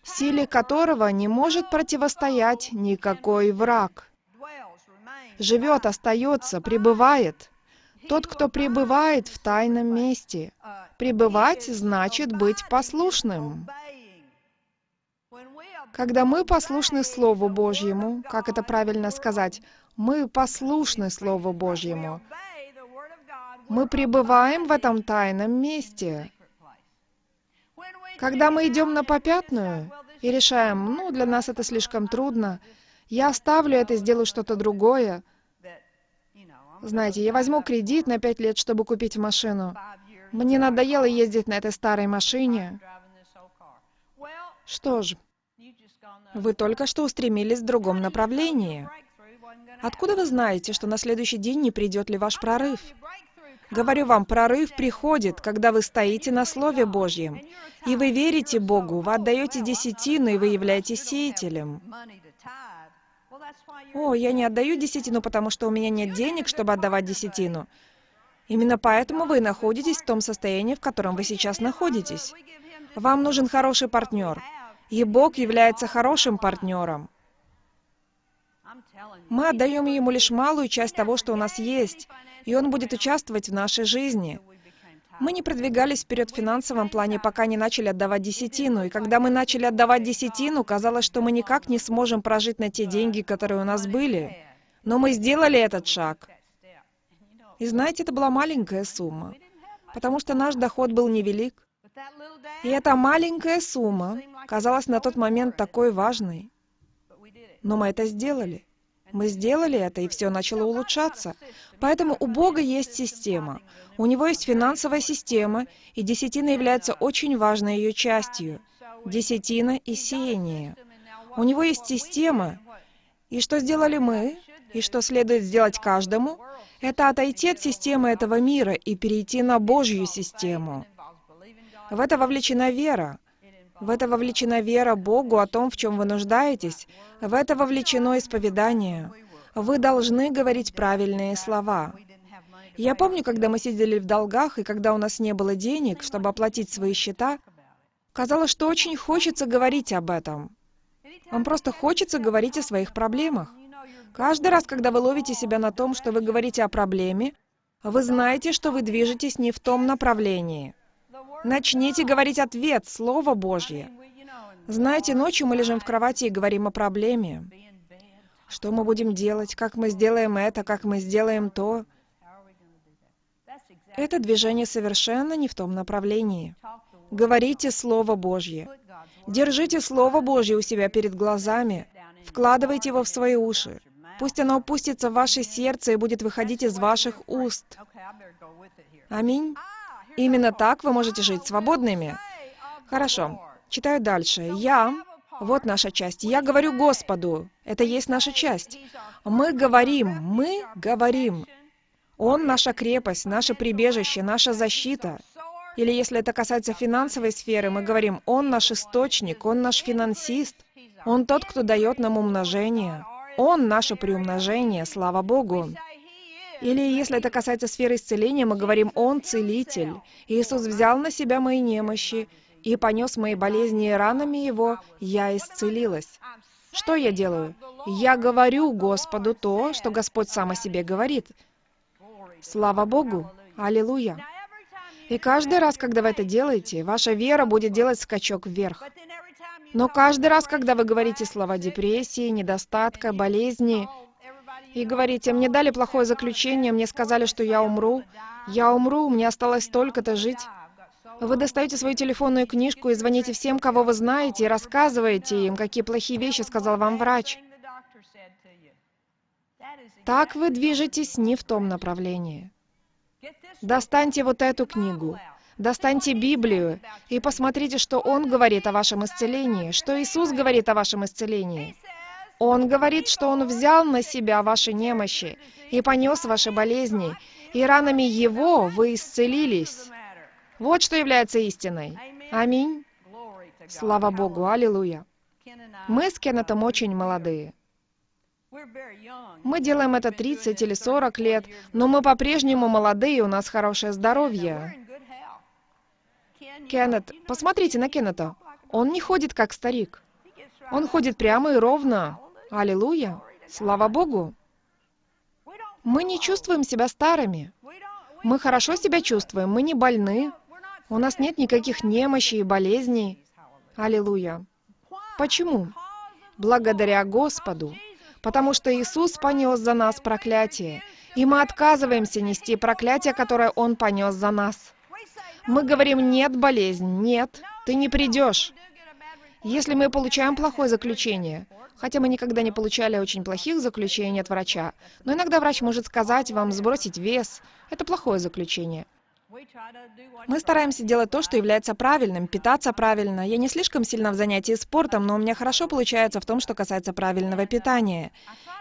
силе которого не может противостоять никакой враг. Живет, остается, пребывает. Тот, кто пребывает в тайном месте. Пребывать значит быть послушным. Когда мы послушны Слову Божьему, как это правильно сказать, мы послушны Слову Божьему, мы пребываем в этом тайном месте. Когда мы идем на попятную и решаем, ну, для нас это слишком трудно, я оставлю это и сделаю что-то другое. Знаете, я возьму кредит на пять лет, чтобы купить машину. Мне надоело ездить на этой старой машине. Что ж, вы только что устремились в другом направлении. Откуда вы знаете, что на следующий день не придет ли ваш прорыв? Говорю вам, прорыв приходит, когда вы стоите на Слове Божьем, и вы верите Богу, вы отдаете десятину, и вы являетесь сеятелем. О, я не отдаю десятину, потому что у меня нет денег, чтобы отдавать десятину. Именно поэтому вы находитесь в том состоянии, в котором вы сейчас находитесь. Вам нужен хороший партнер. И Бог является хорошим партнером. Мы отдаем Ему лишь малую часть того, что у нас есть, и Он будет участвовать в нашей жизни. Мы не продвигались вперед в финансовом плане, пока не начали отдавать десятину. И когда мы начали отдавать десятину, казалось, что мы никак не сможем прожить на те деньги, которые у нас были. Но мы сделали этот шаг. И знаете, это была маленькая сумма, потому что наш доход был невелик. И эта маленькая сумма казалась на тот момент такой важной. Но мы это сделали. Мы сделали это, и все начало улучшаться. Поэтому у Бога есть система. У Него есть финансовая система, и десятина является очень важной ее частью. Десятина и сеяние. У Него есть система. И что сделали мы? И что следует сделать каждому? Это отойти от системы этого мира и перейти на Божью систему. В это вовлечена вера. В это вовлечена вера Богу о том, в чем вы нуждаетесь. В это вовлечено исповедание. Вы должны говорить правильные слова. Я помню, когда мы сидели в долгах, и когда у нас не было денег, чтобы оплатить свои счета, казалось, что очень хочется говорить об этом. Вам просто хочется говорить о своих проблемах. Каждый раз, когда вы ловите себя на том, что вы говорите о проблеме, вы знаете, что вы движетесь не в том направлении. Начните говорить ответ, Слово Божье. Знаете, ночью мы лежим в кровати и говорим о проблеме. Что мы будем делать, как мы сделаем это, как мы сделаем то. Это движение совершенно не в том направлении. Говорите Слово Божье. Держите Слово Божье у себя перед глазами. Вкладывайте его в свои уши. Пусть оно опустится в ваше сердце и будет выходить из ваших уст. Аминь. Именно так вы можете жить свободными. Хорошо. Читаю дальше. Я, вот наша часть. Я говорю Господу. Это есть наша часть. Мы говорим, мы говорим. Он наша крепость, наше прибежище, наша защита. Или если это касается финансовой сферы, мы говорим, Он наш источник, Он наш финансист, Он тот, кто дает нам умножение. Он наше приумножение, слава Богу. Или если это касается сферы исцеления, мы говорим «Он целитель». Иисус взял на себя мои немощи и понес мои болезни, и ранами Его я исцелилась. Что я делаю? Я говорю Господу то, что Господь сам о себе говорит. Слава Богу! Аллилуйя! И каждый раз, когда вы это делаете, ваша вера будет делать скачок вверх. Но каждый раз, когда вы говорите слова депрессии, недостатка, болезни, и говорите, мне дали плохое заключение, мне сказали, что я умру, я умру, мне осталось столько-то жить. Вы достаете свою телефонную книжку и звоните всем, кого вы знаете, и рассказываете им, какие плохие вещи сказал вам врач. Так вы движетесь не в том направлении. Достаньте вот эту книгу, достаньте Библию и посмотрите, что Он говорит о вашем исцелении, что Иисус говорит о вашем исцелении. Он говорит, что Он взял на себя ваши немощи и понес ваши болезни, и ранами Его вы исцелились. Вот что является истиной. Аминь. Слава Богу, аллилуйя. Мы с Кеннетом очень молодые. Мы делаем это 30 или 40 лет, но мы по-прежнему молодые, у нас хорошее здоровье. Кеннет, посмотрите на Кеннета. Он не ходит как старик. Он ходит прямо и ровно. Аллилуйя. Слава Богу. Мы не чувствуем себя старыми. Мы хорошо себя чувствуем, мы не больны. У нас нет никаких немощей и болезней. Аллилуйя. Почему? Благодаря Господу. Потому что Иисус понес за нас проклятие. И мы отказываемся нести проклятие, которое Он понес за нас. Мы говорим, нет, болезнь, нет, ты не придешь. Если мы получаем плохое заключение, хотя мы никогда не получали очень плохих заключений от врача, но иногда врач может сказать вам сбросить вес, это плохое заключение. Мы стараемся делать то, что является правильным, питаться правильно. Я не слишком сильно в занятии спортом, но у меня хорошо получается в том, что касается правильного питания.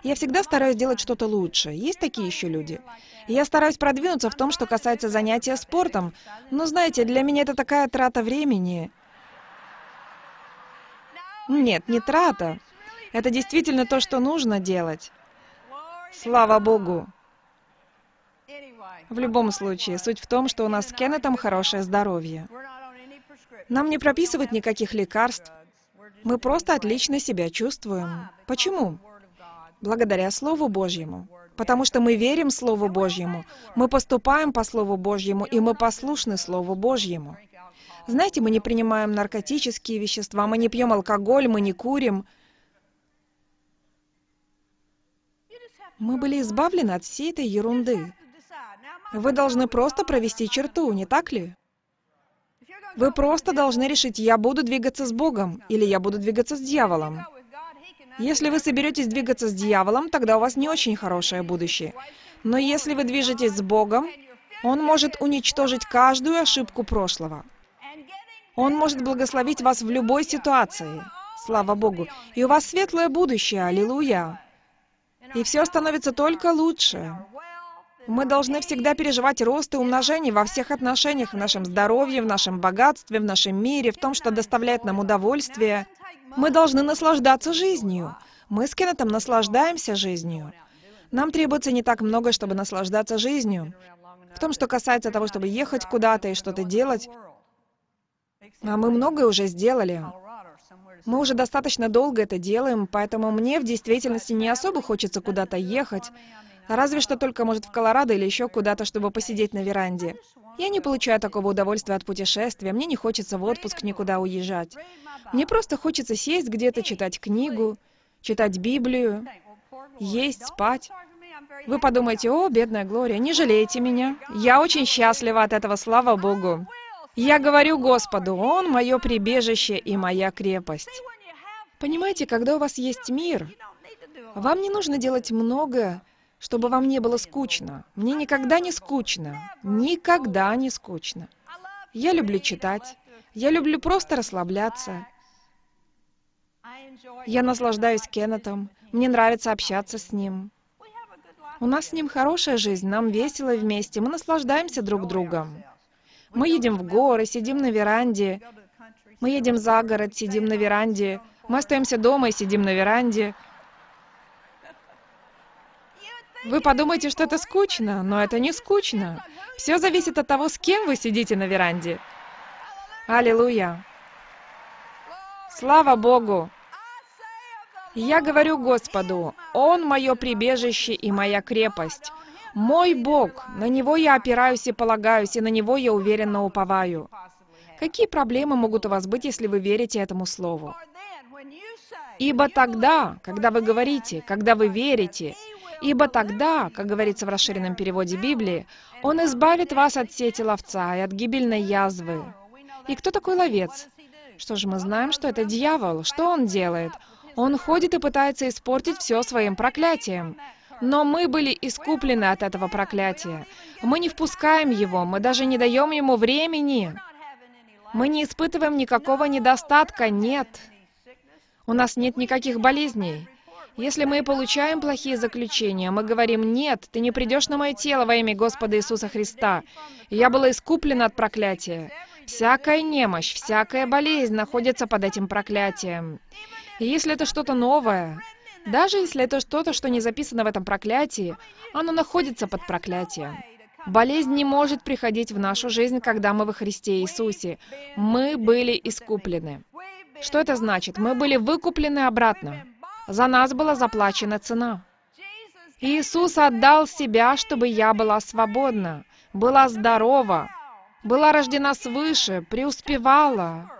Я всегда стараюсь делать что-то лучше. Есть такие еще люди. Я стараюсь продвинуться в том, что касается занятия спортом. Но знаете, для меня это такая трата времени. Нет, не трата. Это действительно то, что нужно делать. Слава Богу. В любом случае, суть в том, что у нас с Кеннетом хорошее здоровье. Нам не прописывают никаких лекарств. Мы просто отлично себя чувствуем. Почему? Благодаря Слову Божьему. Потому что мы верим Слову Божьему, мы поступаем по Слову Божьему, и мы послушны Слову Божьему. Знаете, мы не принимаем наркотические вещества, мы не пьем алкоголь, мы не курим. Мы были избавлены от всей этой ерунды. Вы должны просто провести черту, не так ли? Вы просто должны решить, я буду двигаться с Богом или я буду двигаться с дьяволом. Если вы соберетесь двигаться с дьяволом, тогда у вас не очень хорошее будущее. Но если вы движетесь с Богом, Он может уничтожить каждую ошибку прошлого. Он может благословить вас в любой ситуации. Слава Богу. И у вас светлое будущее. Аллилуйя. И все становится только лучше. Мы должны всегда переживать рост и умножение во всех отношениях, в нашем здоровье, в нашем богатстве, в нашем мире, в том, что доставляет нам удовольствие. Мы должны наслаждаться жизнью. Мы с Кеннетом наслаждаемся жизнью. Нам требуется не так много, чтобы наслаждаться жизнью. В том, что касается того, чтобы ехать куда-то и что-то делать, а мы многое уже сделали. Мы уже достаточно долго это делаем, поэтому мне в действительности не особо хочется куда-то ехать, разве что только, может, в Колорадо или еще куда-то, чтобы посидеть на веранде. Я не получаю такого удовольствия от путешествия, мне не хочется в отпуск никуда уезжать. Мне просто хочется сесть где-то, читать книгу, читать Библию, есть, спать. Вы подумаете, о, бедная Глория, не жалейте меня. Я очень счастлива от этого, слава Богу. Я говорю Господу, Он мое прибежище и моя крепость. Понимаете, когда у вас есть мир, вам не нужно делать много, чтобы вам не было скучно. Мне никогда не скучно. Никогда не скучно. Я люблю читать. Я люблю просто расслабляться. Я наслаждаюсь Кеннетом. Мне нравится общаться с ним. У нас с ним хорошая жизнь, нам весело вместе, мы наслаждаемся друг другом. Мы едем в горы, сидим на веранде. Мы едем за город, сидим на веранде. Мы остаемся дома и сидим на веранде. Вы подумаете, что это скучно, но это не скучно. Все зависит от того, с кем вы сидите на веранде. Аллилуйя. Слава Богу. Я говорю Господу, Он мое прибежище и моя крепость. Мой Бог, на Него я опираюсь и полагаюсь, и на Него я уверенно уповаю. Какие проблемы могут у вас быть, если вы верите этому слову? Ибо тогда, когда вы говорите, когда вы верите, ибо тогда, как говорится в расширенном переводе Библии, Он избавит вас от сети ловца и от гибельной язвы. И кто такой ловец? Что же мы знаем, что это дьявол? Что он делает? Он ходит и пытается испортить все своим проклятием. Но мы были искуплены от этого проклятия. Мы не впускаем его, мы даже не даем ему времени. Мы не испытываем никакого недостатка, нет. У нас нет никаких болезней. Если мы получаем плохие заключения, мы говорим, «Нет, ты не придешь на мое тело во имя Господа Иисуса Христа. Я была искуплена от проклятия». Всякая немощь, всякая болезнь находится под этим проклятием. И если это что-то новое, даже если это что-то, что не записано в этом проклятии, оно находится под проклятием. Болезнь не может приходить в нашу жизнь, когда мы во Христе Иисусе. Мы были искуплены. Что это значит? Мы были выкуплены обратно. За нас была заплачена цена. Иисус отдал себя, чтобы я была свободна, была здорова, была рождена свыше, преуспевала.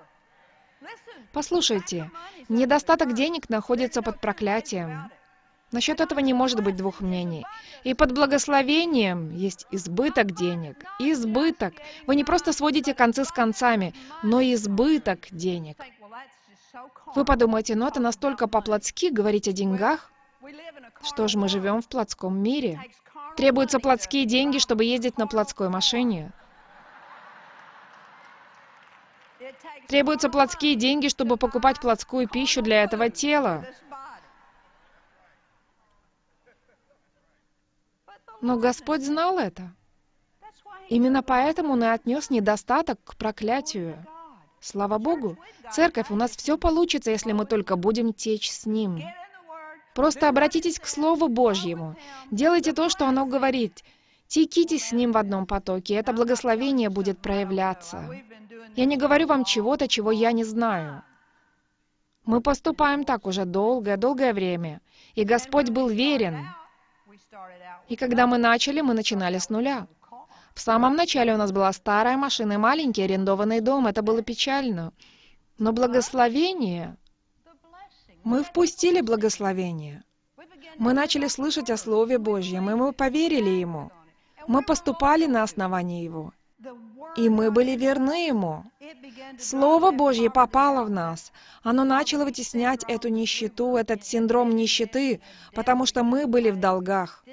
Послушайте, недостаток денег находится под проклятием. Насчет этого не может быть двух мнений. И под благословением есть избыток денег. Избыток. Вы не просто сводите концы с концами, но избыток денег. Вы подумаете, ну это настолько по-плотски говорить о деньгах? Что ж, мы живем в плотском мире. Требуются плотские деньги, чтобы ездить на плотской машине. Требуются плотские деньги, чтобы покупать плотскую пищу для этого тела. Но Господь знал это. Именно поэтому Он и отнес недостаток к проклятию. Слава Богу, церковь, у нас все получится, если мы только будем течь с Ним. Просто обратитесь к Слову Божьему. Делайте то, что оно говорит. Текитесь с Ним в одном потоке, это благословение будет проявляться. Я не говорю вам чего-то, чего я не знаю. Мы поступаем так уже долгое-долгое время, и Господь был верен. И когда мы начали, мы начинали с нуля. В самом начале у нас была старая машина маленький арендованный дом. Это было печально. Но благословение... Мы впустили благословение. Мы начали слышать о Слове Божьем, и мы поверили Ему. Мы поступали на основании Его. И мы были верны Ему. Слово Божье попало в нас. Оно начало вытеснять эту нищету, этот синдром нищеты, потому что мы были в долгах.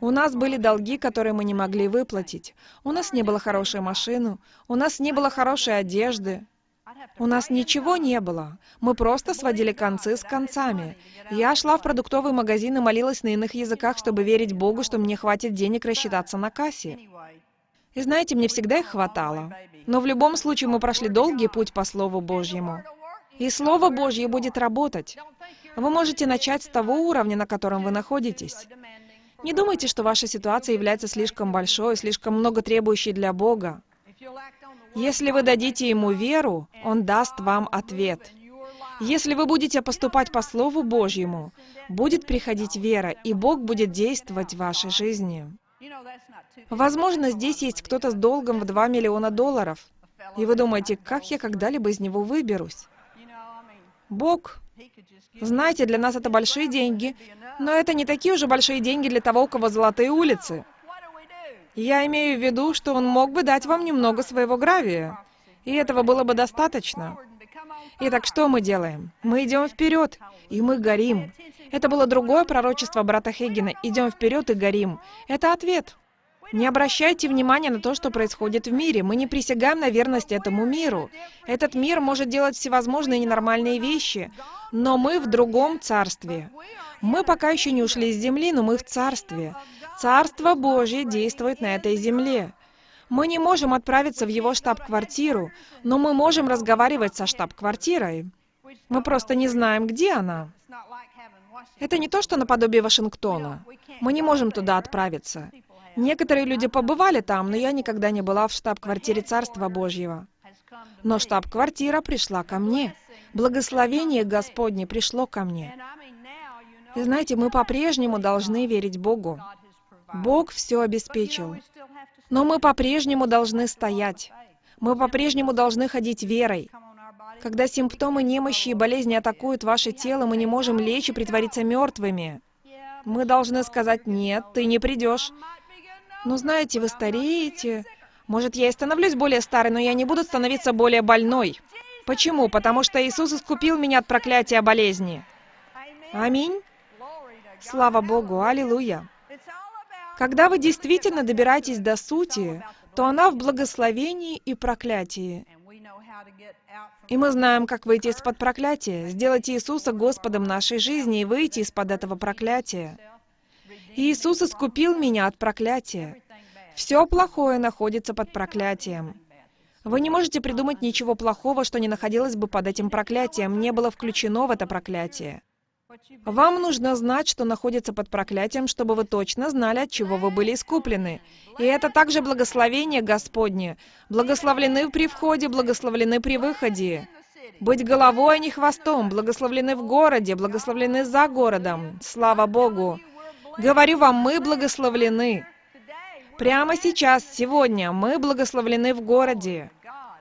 У нас были долги, которые мы не могли выплатить. У нас не было хорошей машины, у нас не было хорошей одежды. У нас ничего не было. Мы просто сводили концы с концами. Я шла в продуктовый магазин и молилась на иных языках, чтобы верить Богу, что мне хватит денег рассчитаться на кассе. И знаете, мне всегда их хватало. Но в любом случае мы прошли долгий путь по Слову Божьему. И Слово Божье будет работать. Вы можете начать с того уровня, на котором вы находитесь. Не думайте, что ваша ситуация является слишком большой, слишком много требующей для Бога. Если вы дадите Ему веру, Он даст вам ответ. Если вы будете поступать по Слову Божьему, будет приходить вера, и Бог будет действовать в вашей жизни. Возможно, здесь есть кто-то с долгом в 2 миллиона долларов. И вы думаете, как я когда-либо из него выберусь? Бог. Знаете, для нас это большие деньги, но это не такие уже большие деньги для того, у кого золотые улицы. Я имею в виду, что он мог бы дать вам немного своего гравия, и этого было бы достаточно. Итак, что мы делаем? Мы идем вперед, и мы горим. Это было другое пророчество брата Хейгена. Идем вперед и горим. Это ответ. Не обращайте внимания на то, что происходит в мире. Мы не присягаем на верность этому миру. Этот мир может делать всевозможные ненормальные вещи, но мы в другом царстве. Мы пока еще не ушли с земли, но мы в царстве. Царство Божье действует на этой земле. Мы не можем отправиться в его штаб-квартиру, но мы можем разговаривать со штаб-квартирой. Мы просто не знаем, где она. Это не то, что наподобие Вашингтона. Мы не можем туда отправиться. Некоторые люди побывали там, но я никогда не была в штаб-квартире Царства Божьего. Но штаб-квартира пришла ко мне. Благословение Господне пришло ко мне. И знаете, мы по-прежнему должны верить Богу. Бог все обеспечил. Но мы по-прежнему должны стоять. Мы по-прежнему должны ходить верой. Когда симптомы немощи и болезни атакуют ваше тело, мы не можем лечь и притвориться мертвыми. Мы должны сказать, нет, ты не придешь. Но знаете, вы стареете. Может, я и становлюсь более старой, но я не буду становиться более больной. Почему? Потому что Иисус искупил меня от проклятия болезни. Аминь. Слава Богу, аллилуйя. Когда вы действительно добираетесь до сути, то она в благословении и проклятии. И мы знаем, как выйти из-под проклятия, сделать Иисуса Господом нашей жизни и выйти из-под этого проклятия. Иисус искупил меня от проклятия. Все плохое находится под проклятием. Вы не можете придумать ничего плохого, что не находилось бы под этим проклятием, не было включено в это проклятие. Вам нужно знать, что находится под проклятием, чтобы вы точно знали, от чего вы были искуплены. И это также благословение Господне. Благословлены при входе, благословлены при выходе. Быть головой, а не хвостом, благословлены в городе, благословлены за городом. Слава Богу! Говорю вам, мы благословлены. Прямо сейчас, сегодня, мы благословлены в городе.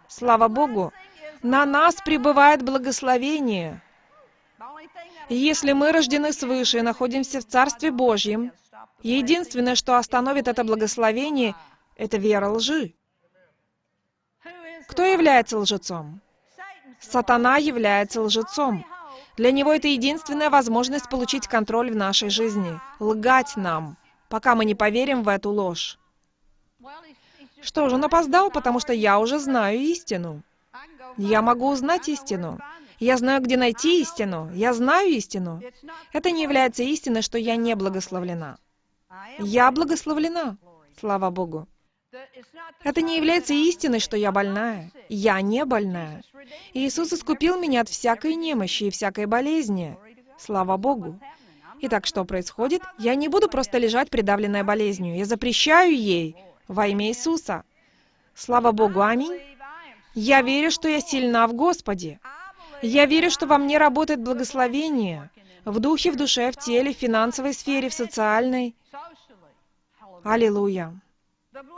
Слава Богу! На нас пребывает благословение. Если мы рождены свыше и находимся в Царстве Божьем, единственное, что остановит это благословение, это вера лжи. Кто является лжецом? Сатана является лжецом. Для него это единственная возможность получить контроль в нашей жизни, лгать нам, пока мы не поверим в эту ложь. Что же, он опоздал, потому что я уже знаю истину. Я могу узнать истину. Я знаю, где найти истину. Я знаю истину. Это не является истиной, что я не благословлена. Я благословлена. Слава Богу. Это не является истиной, что я больная. Я не больная. Иисус искупил меня от всякой немощи и всякой болезни. Слава Богу. Итак, что происходит? Я не буду просто лежать придавленная болезнью. Я запрещаю ей во имя Иисуса. Слава Богу. Аминь. Я верю, что я сильна в Господе. Я верю, что во мне работает благословение в духе, в душе, в теле, в финансовой сфере, в социальной. Аллилуйя.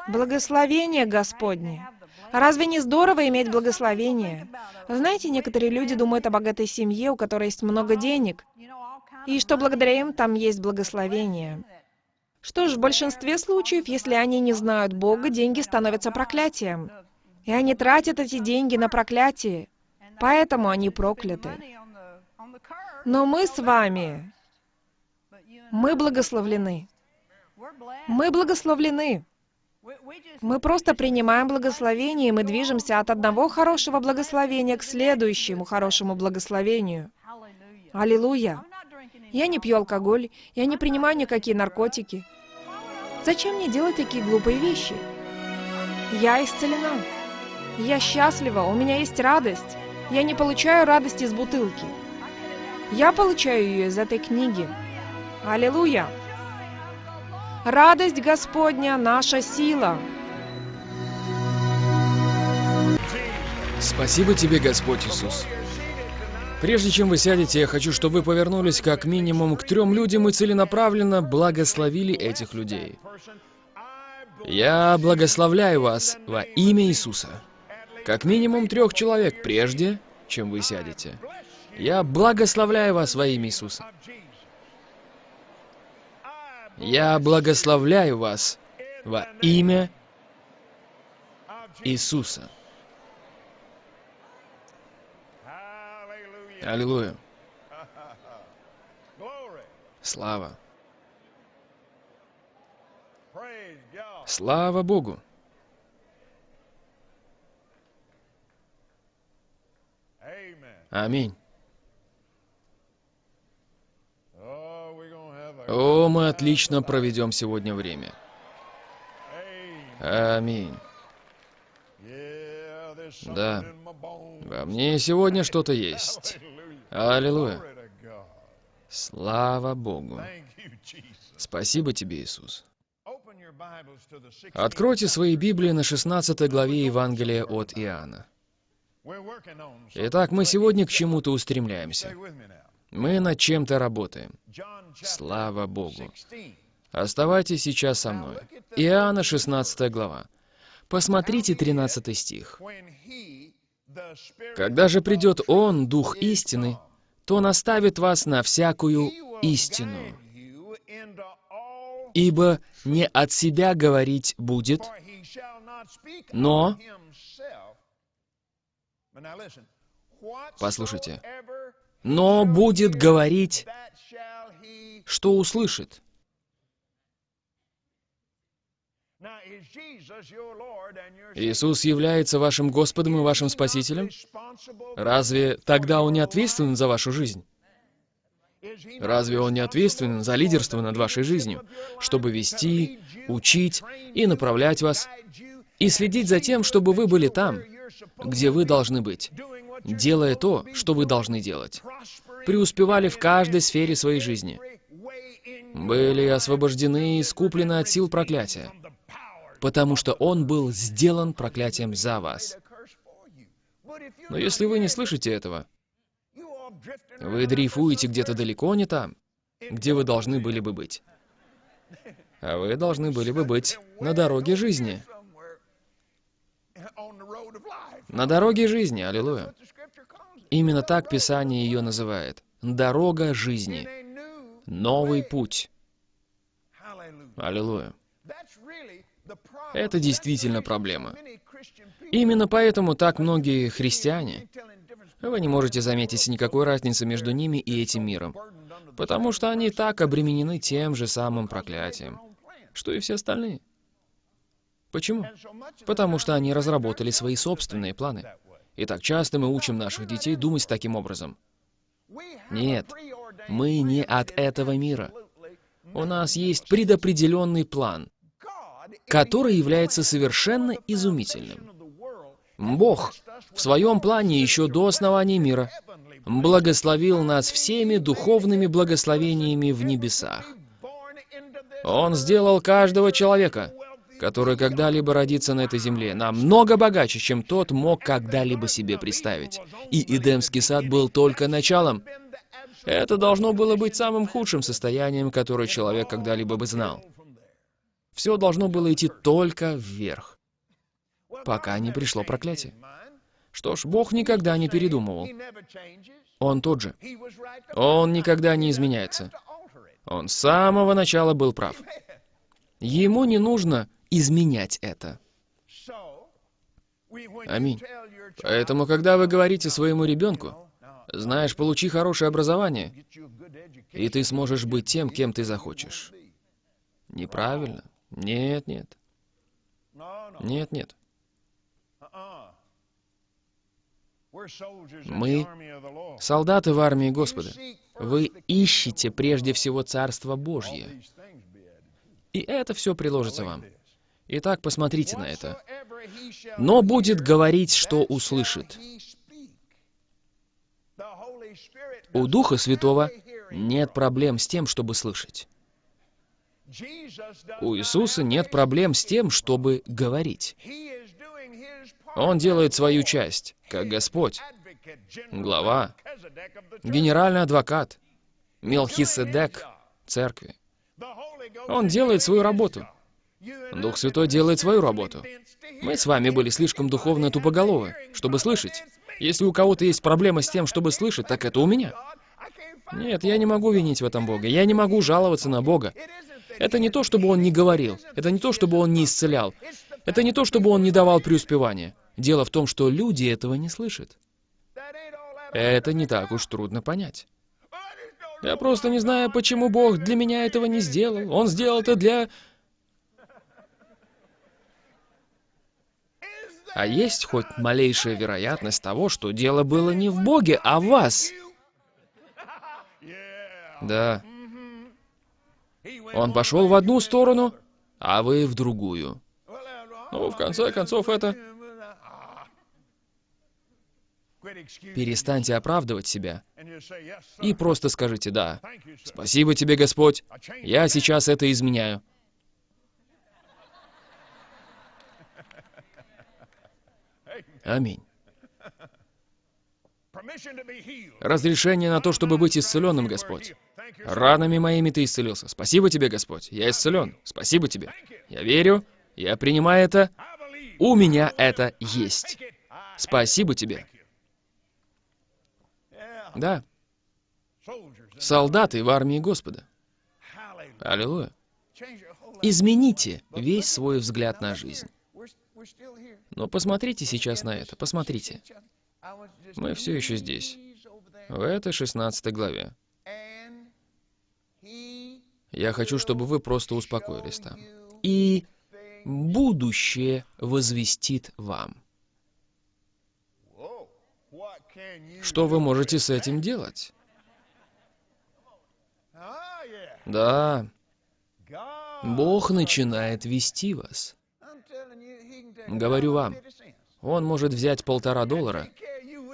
Благословение Господне. Разве не здорово иметь благословение? Знаете, некоторые люди думают о богатой семье, у которой есть много денег, и что благодаря им там есть благословение. Что ж, в большинстве случаев, если они не знают Бога, деньги становятся проклятием. И они тратят эти деньги на проклятие. Поэтому они прокляты. Но мы с вами, мы благословлены. Мы благословлены. Мы просто принимаем благословение, и мы движемся от одного хорошего благословения к следующему хорошему благословению. Аллилуйя! Я не пью алкоголь, я не принимаю никакие наркотики. Зачем мне делать такие глупые вещи? Я исцелена. Я счастлива, у меня есть радость. Я не получаю радости из бутылки. Я получаю ее из этой книги. Аллилуйя! Радость Господня – наша сила. Спасибо тебе, Господь Иисус. Прежде чем вы сядете, я хочу, чтобы вы повернулись как минимум к трем людям и целенаправленно благословили этих людей. Я благословляю вас во имя Иисуса. Как минимум трех человек прежде, чем вы сядете. Я благословляю вас во имя Иисуса. Я благословляю вас во имя Иисуса. Аллилуйя. Слава. Слава Богу. Аминь. О, мы отлично проведем сегодня время. Аминь. Да. Во мне сегодня что-то есть. Аллилуйя. Слава Богу. Спасибо тебе, Иисус. Откройте свои Библии на 16 главе Евангелия от Иоанна. Итак, мы сегодня к чему-то устремляемся. Мы над чем-то работаем. Слава Богу. Оставайтесь сейчас со мной. Иоанна, 16 глава. Посмотрите 13 стих. «Когда же придет Он, Дух истины, то наставит вас на всякую истину. Ибо не от себя говорить будет, но Послушайте. Но будет говорить, что услышит. Иисус является вашим Господом и вашим Спасителем? Разве тогда Он не ответственен за вашу жизнь? Разве Он не ответственен за лидерство над вашей жизнью, чтобы вести, учить и направлять вас, и следить за тем, чтобы вы были там, где вы должны быть, делая то, что вы должны делать, преуспевали в каждой сфере своей жизни, были освобождены и искуплены от сил проклятия, потому что Он был сделан проклятием за вас. Но если вы не слышите этого, вы дрейфуете где-то далеко не там, где вы должны были бы быть. А вы должны были бы быть на дороге жизни. На дороге жизни, аллилуйя. Именно так Писание ее называет. Дорога жизни. Новый путь. Аллилуйя. Это действительно проблема. Именно поэтому так многие христиане, вы не можете заметить никакой разницы между ними и этим миром, потому что они так обременены тем же самым проклятием, что и все остальные. Почему? Потому что они разработали свои собственные планы. И так часто мы учим наших детей думать таким образом. Нет, мы не от этого мира. У нас есть предопределенный план, который является совершенно изумительным. Бог в своем плане еще до основания мира благословил нас всеми духовными благословениями в небесах. Он сделал каждого человека, который когда-либо родится на этой земле, намного богаче, чем тот мог когда-либо себе представить. И Эдемский сад был только началом. Это должно было быть самым худшим состоянием, которое человек когда-либо бы знал. Все должно было идти только вверх, пока не пришло проклятие. Что ж, Бог никогда не передумывал. Он тот же. Он никогда не изменяется. Он с самого начала был прав. Ему не нужно изменять это. Аминь. Поэтому, когда вы говорите своему ребенку, знаешь, получи хорошее образование, и ты сможешь быть тем, кем ты захочешь. Неправильно. Нет, нет. Нет, нет. Мы солдаты в армии Господа. Вы ищете прежде всего Царство Божье. И это все приложится вам. Итак, посмотрите на это. «Но будет говорить, что услышит». У Духа Святого нет проблем с тем, чтобы слышать. У Иисуса нет проблем с тем, чтобы говорить. Он делает свою часть, как Господь, глава, генеральный адвокат, Мелхиседек церкви. Он делает свою работу. Дух Святой делает свою работу. Мы с вами были слишком духовно тупоголовы, чтобы слышать. Если у кого-то есть проблема с тем, чтобы слышать, так это у меня. Нет, я не могу винить в этом Бога. Я не могу жаловаться на Бога. Это не то, чтобы Он не говорил. Это не то, чтобы Он не исцелял. Это не то, чтобы Он не давал преуспевания. Дело в том, что люди этого не слышат. Это не так уж трудно понять. Я просто не знаю, почему Бог для меня этого не сделал. Он сделал это для А есть хоть малейшая вероятность того, что дело было не в Боге, а в вас? Да. Он пошел в одну сторону, а вы в другую. Ну, в конце концов, это... Перестаньте оправдывать себя и просто скажите «да». Спасибо тебе, Господь. Я сейчас это изменяю. Аминь. Разрешение на то, чтобы быть исцеленным, Господь. Ранами моими Ты исцелился. Спасибо Тебе, Господь. Я исцелен. Спасибо Тебе. Я верю. Я принимаю это. У меня это есть. Спасибо Тебе. Да. Солдаты в армии Господа. Аллилуйя. Измените весь свой взгляд на жизнь. Но посмотрите сейчас на это, посмотрите. Мы все еще здесь, в этой 16 главе. Я хочу, чтобы вы просто успокоились там. И будущее возвестит вам. Что вы можете с этим делать? Да, Бог начинает вести вас. Говорю вам, Он может взять полтора доллара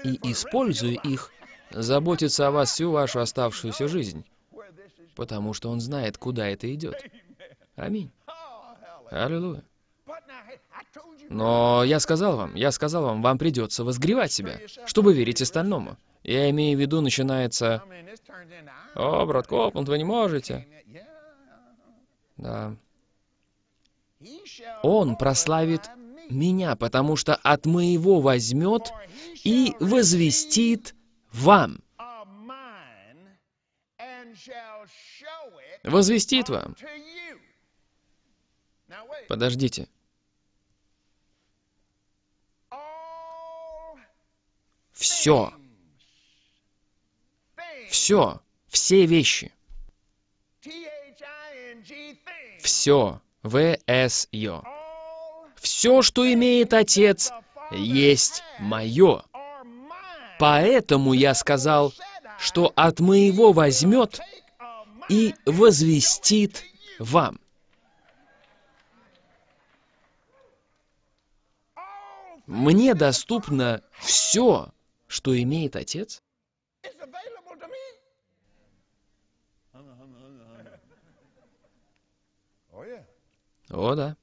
и, используя их, заботиться о вас всю вашу оставшуюся жизнь, потому что Он знает, куда это идет. Аминь. Аллилуйя. Но я сказал вам, я сказал вам, вам придется возгревать себя, чтобы верить остальному. Я имею в виду, начинается... О, брат Копланд, вы не можете. Да. Он прославит меня, потому что от моего возьмет и возвестит вам. Возвестит вам. Подождите. Все. Все. Все вещи. Все. В-С-Ё. Все, что имеет Отец, есть мое. Поэтому я сказал, что от моего возьмет и возвестит вам. Мне доступно все, что имеет Отец. О, да.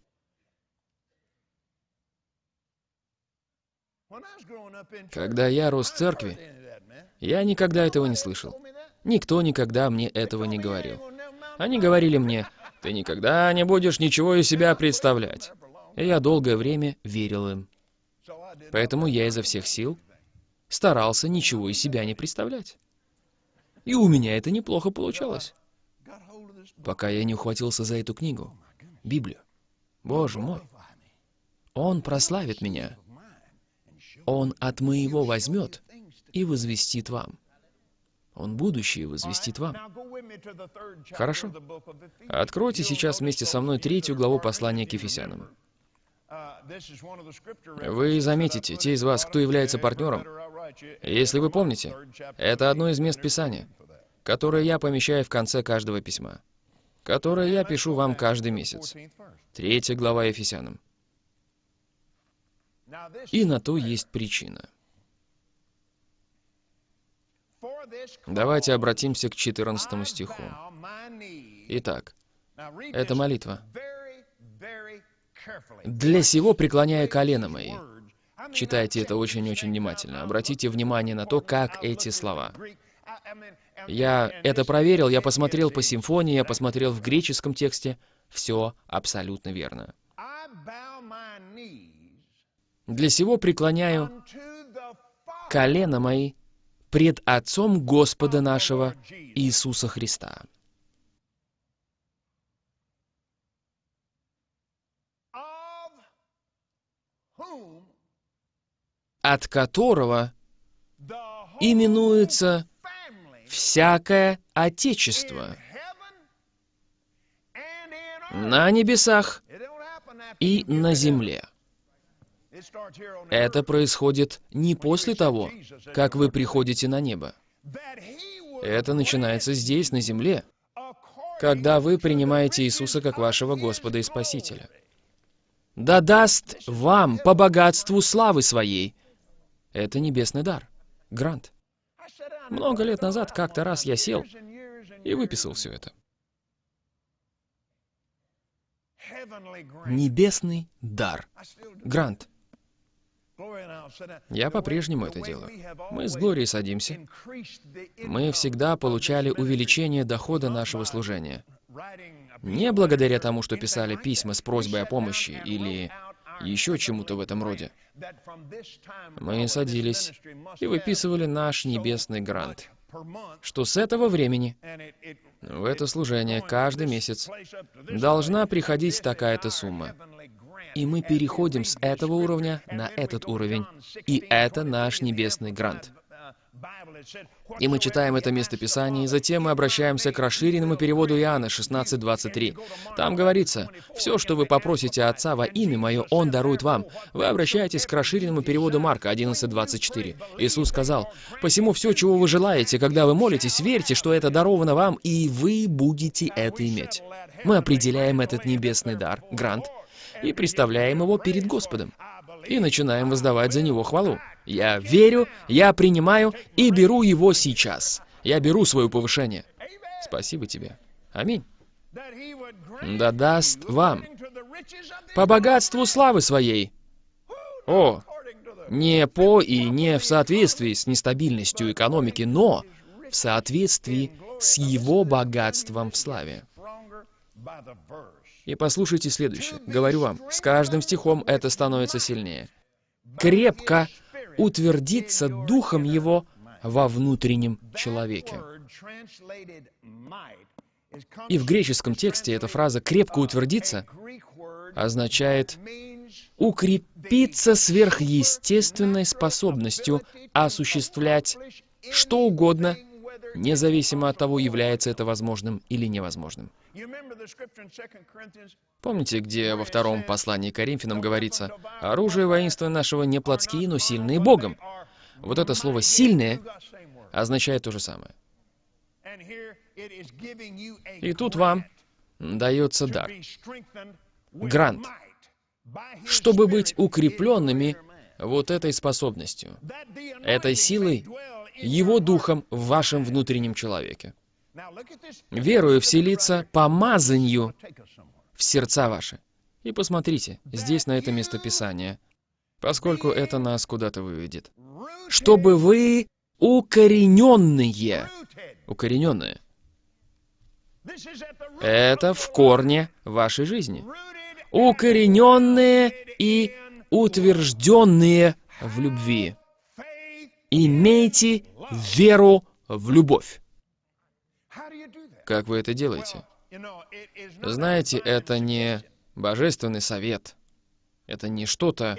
Когда я рос в церкви, я никогда этого не слышал. Никто никогда мне этого не говорил. Они говорили мне, ты никогда не будешь ничего из себя представлять. И я долгое время верил им. Поэтому я изо всех сил старался ничего из себя не представлять. И у меня это неплохо получалось. Пока я не ухватился за эту книгу, Библию. Боже мой. Он прославит меня. Он от моего возьмет и возвестит вам. Он будущее возвестит вам. Хорошо. Откройте сейчас вместе со мной третью главу послания к Ефесянам. Вы заметите, те из вас, кто является партнером, если вы помните, это одно из мест Писания, которое я помещаю в конце каждого письма, которое я пишу вам каждый месяц. Третья глава Ефесянам. И на то есть причина. Давайте обратимся к 14 стиху. Итак, это молитва. «Для сего преклоняя колено мои». Читайте это очень-очень внимательно. Обратите внимание на то, как эти слова. Я это проверил, я посмотрел по симфонии, я посмотрел в греческом тексте. Все абсолютно верно. Для сего преклоняю колено мои пред Отцом Господа нашего Иисуса Христа. от которого именуется всякое Отечество на небесах и на земле. Это происходит не после того, как вы приходите на небо. Это начинается здесь, на земле, когда вы принимаете Иисуса как вашего Господа и Спасителя. Да даст вам по богатству славы своей. Это небесный дар. Грант. Много лет назад как-то раз я сел и выписал все это. Небесный дар. Грант. Я по-прежнему это делаю. Мы с Глорией садимся. Мы всегда получали увеличение дохода нашего служения. Не благодаря тому, что писали письма с просьбой о помощи или еще чему-то в этом роде. Мы садились и выписывали наш небесный грант, что с этого времени в это служение каждый месяц должна приходить такая-то сумма. И мы переходим с этого уровня на этот уровень. И это наш небесный грант. И мы читаем это местописание, и затем мы обращаемся к расширенному переводу Иоанна 16.23. Там говорится, «Все, что вы попросите Отца во имя Мое, Он дарует вам». Вы обращаетесь к расширенному переводу Марка 11.24. Иисус сказал, «Посему все, чего вы желаете, когда вы молитесь, верьте, что это даровано вам, и вы будете это иметь». Мы определяем этот небесный дар, грант, и представляем его перед Господом. И начинаем воздавать за него хвалу. Я верю, я принимаю и беру его сейчас. Я беру свое повышение. Спасибо тебе. Аминь. Да даст вам по богатству славы своей. О, не по и не в соответствии с нестабильностью экономики, но в соответствии с его богатством в славе. И послушайте следующее. Говорю вам, с каждым стихом это становится сильнее. Крепко утвердиться духом его во внутреннем человеке. И в греческом тексте эта фраза «крепко утвердиться» означает укрепиться сверхъестественной способностью осуществлять что угодно, независимо от того, является это возможным или невозможным. Помните, где во втором послании к Коринфянам говорится, «Оружие воинства нашего не плотские, но сильные Богом». Вот это слово «сильное» означает то же самое. И тут вам дается дар, грант, чтобы быть укрепленными вот этой способностью, этой силой, его духом в вашем внутреннем человеке верою вселиться помазанию в сердца ваши. И посмотрите, здесь на это местописание, поскольку это нас куда-то выведет. Чтобы вы укорененные, укорененные, это в корне вашей жизни. Укорененные и утвержденные в любви. Имейте веру в любовь. Как вы это делаете? Знаете, это не божественный совет. Это не что-то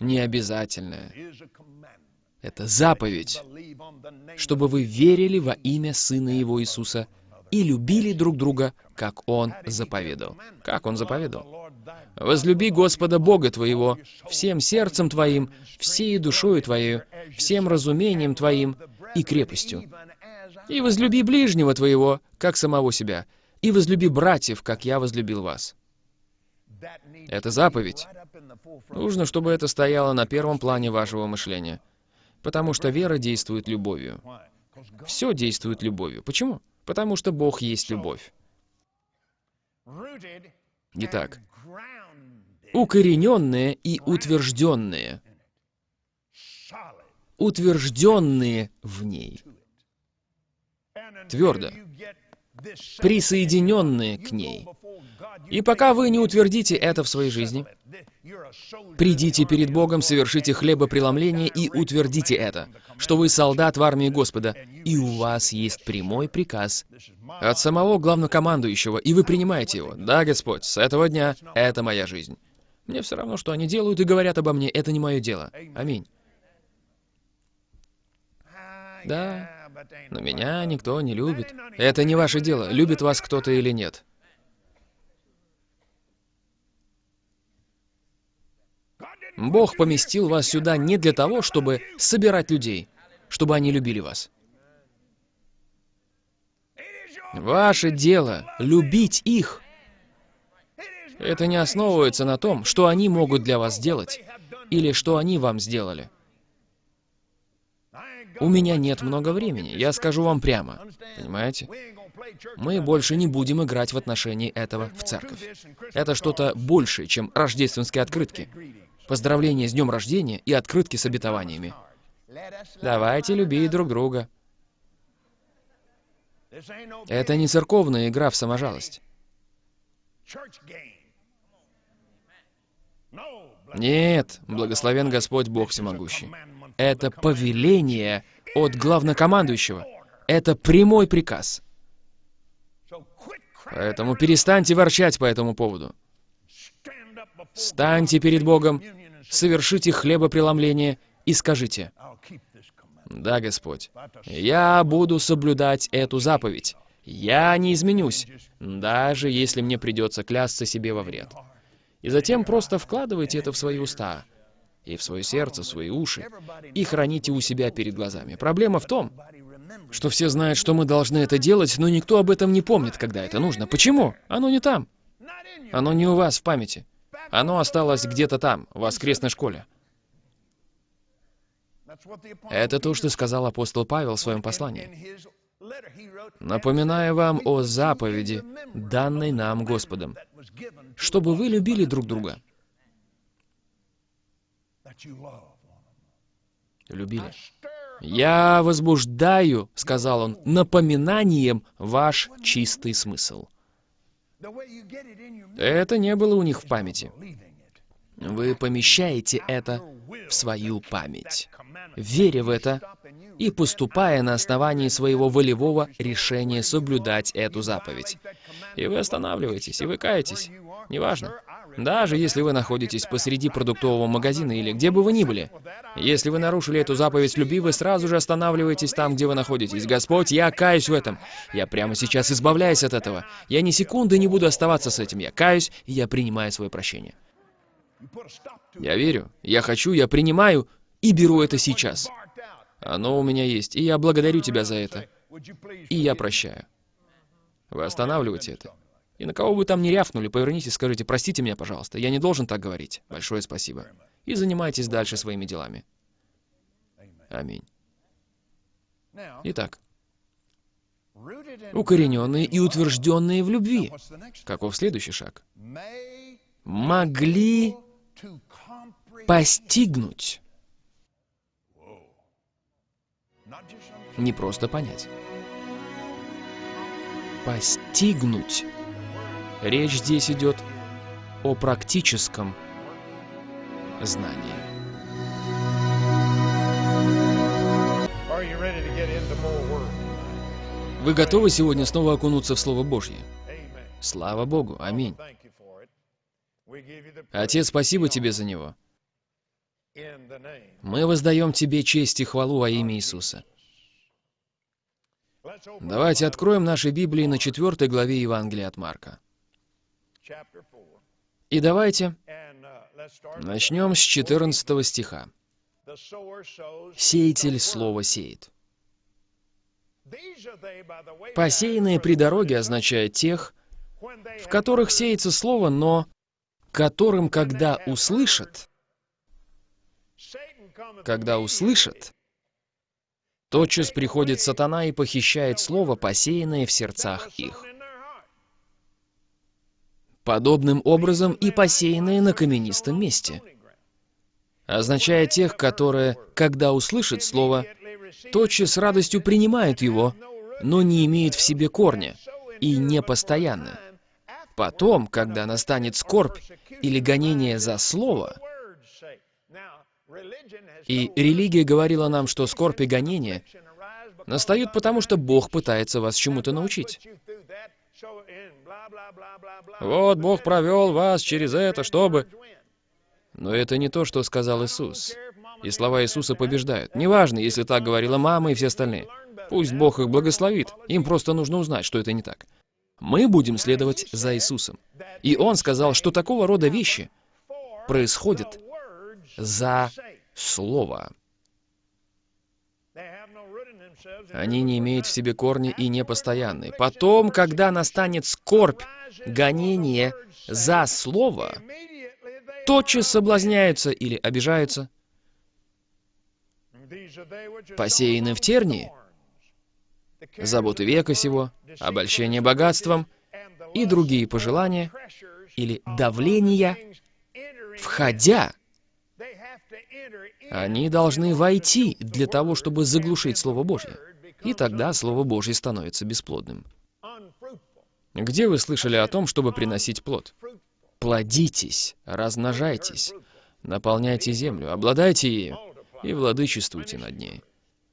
необязательное. Это заповедь, чтобы вы верили во имя Сына Его Иисуса и любили друг друга, как Он заповедал. Как Он заповедал? «Возлюби Господа Бога твоего всем сердцем твоим, всей душою твоей, всем разумением твоим и крепостью, и возлюби ближнего твоего, как самого себя, и возлюби братьев, как я возлюбил вас. Это заповедь. Нужно, чтобы это стояло на первом плане вашего мышления. Потому что вера действует любовью. Все действует любовью. Почему? Потому что Бог есть любовь. Итак, укорененные и утвержденные. Утвержденные в ней твердо, присоединенные к ней. И пока вы не утвердите это в своей жизни, придите перед Богом, совершите хлебопреломление и утвердите это, что вы солдат в армии Господа, и у вас есть прямой приказ от самого главнокомандующего, и вы принимаете его. Да, Господь, с этого дня это моя жизнь. Мне все равно, что они делают и говорят обо мне, это не мое дело. Аминь. Да, но меня никто не любит. Это не ваше дело, любит вас кто-то или нет. Бог поместил вас сюда не для того, чтобы собирать людей, чтобы они любили вас. Ваше дело — любить их. Это не основывается на том, что они могут для вас сделать, или что они вам сделали. У меня нет много времени, я скажу вам прямо. Понимаете? Мы больше не будем играть в отношении этого в церковь. Это что-то большее, чем рождественские открытки. Поздравления с днем рождения и открытки с обетованиями. Давайте любить друг друга. Это не церковная игра в саможалость. Нет, благословен Господь Бог Всемогущий. Это повеление от главнокомандующего. Это прямой приказ. Поэтому перестаньте ворчать по этому поводу. Станьте перед Богом, совершите хлебопреломление и скажите, Да, Господь. Я буду соблюдать эту заповедь. Я не изменюсь, даже если мне придется клясться себе во вред. И затем просто вкладывайте это в свои уста, и в свое сердце, в свои уши, и храните у себя перед глазами. Проблема в том, что все знают, что мы должны это делать, но никто об этом не помнит, когда это нужно. Почему? Оно не там. Оно не у вас в памяти. Оно осталось где-то там, в воскресной школе. Это то, что сказал апостол Павел в своем послании. Напоминаю вам о заповеди, данной нам Господом, чтобы вы любили друг друга. Любили. «Я возбуждаю, — сказал он, — напоминанием ваш чистый смысл». Это не было у них в памяти. Вы помещаете это в свою память, веря в это и поступая на основании своего волевого решения соблюдать эту заповедь. И вы останавливаетесь, и вы каетесь. Неважно. Даже если вы находитесь посреди продуктового магазина или где бы вы ни были. Если вы нарушили эту заповедь любви, вы сразу же останавливаетесь там, где вы находитесь. Господь, я каюсь в этом. Я прямо сейчас избавляюсь от этого. Я ни секунды не буду оставаться с этим. Я каюсь, и я принимаю свое прощение. Я верю, я хочу, я принимаю и беру это сейчас. Оно у меня есть, и я благодарю тебя за это. И я прощаю. Вы останавливаете это. И на кого бы там ни рявкнули, повернитесь и скажите, простите меня, пожалуйста, я не должен так говорить. Большое спасибо. И занимайтесь дальше своими делами. Аминь. Итак, укорененные и утвержденные в любви. Каков следующий шаг? Могли постигнуть. Не просто понять. Постигнуть. Речь здесь идет о практическом знании. Вы готовы сегодня снова окунуться в Слово Божье? Слава Богу, аминь. Отец, спасибо Тебе за него. Мы воздаем Тебе честь и хвалу во имя Иисуса. Давайте откроем наши Библии на четвертой главе Евангелия от Марка. И давайте начнем с 14 стиха. «Сеятель слово сеет». «Посеянные при дороге» означает тех, в которых сеется слово, но которым, когда услышат, когда услышат, тотчас приходит сатана и похищает слово, посеянное в сердцах их подобным образом и посеянные на каменистом месте. Означает тех, которые, когда услышат слово, тотчас с радостью принимают его, но не имеют в себе корня и не постоянно. Потом, когда настанет скорбь или гонение за слово, и религия говорила нам, что скорбь и гонение настают потому, что Бог пытается вас чему-то научить. Вот Бог провел вас через это, чтобы... Но это не то, что сказал Иисус. И слова Иисуса побеждают. Неважно, если так говорила мама и все остальные. Пусть Бог их благословит. Им просто нужно узнать, что это не так. Мы будем следовать за Иисусом. И Он сказал, что такого рода вещи происходят за Слово. Они не имеют в себе корни и непостоянны. Потом, когда настанет скорбь, гонение за слово, тотчас соблазняются или обижаются. Посеяны в тернии, заботы века сего, обольщение богатством и другие пожелания или давления, входя они должны войти для того, чтобы заглушить Слово Божье. И тогда Слово Божье становится бесплодным. Где вы слышали о том, чтобы приносить плод? Плодитесь, размножайтесь, наполняйте землю, обладайте ею и владычествуйте над ней.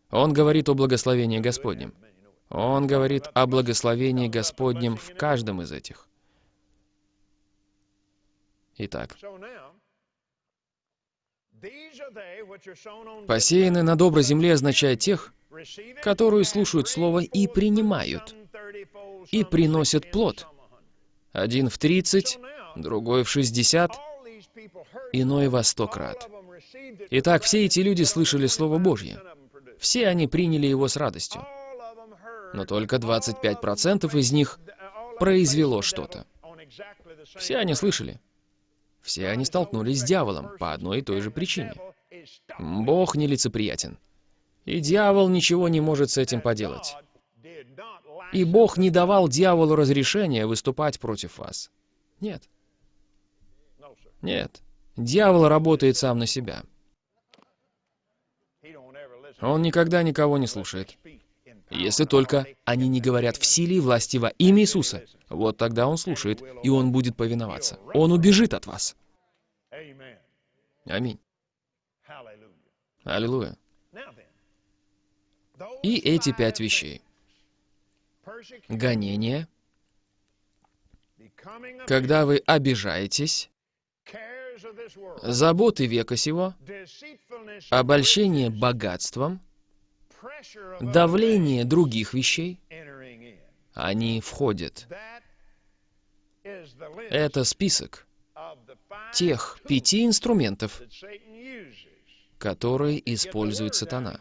Он говорит о благословении Господнем. Он говорит о благословении Господнем в каждом из этих. Итак, Посеянные на доброй земле означает тех, которые слушают Слово и принимают, и приносят плод. Один в тридцать, другой в шестьдесят, иной во сто крат. Итак, все эти люди слышали Слово Божье. Все они приняли его с радостью. Но только 25% из них произвело что-то. Все они слышали. Все они столкнулись с дьяволом по одной и той же причине. Бог нелицеприятен. И дьявол ничего не может с этим поделать. И Бог не давал дьяволу разрешения выступать против вас. Нет. Нет. Дьявол работает сам на себя. Он никогда никого не слушает. Если только они не говорят в силе и власти во имя Иисуса, вот тогда он слушает, и он будет повиноваться. Он убежит от вас. Аминь. Аллилуйя. И эти пять вещей. Гонение, когда вы обижаетесь, заботы века сего, обольщение богатством, давление других вещей, они входят. Это список тех пяти инструментов, которые использует сатана,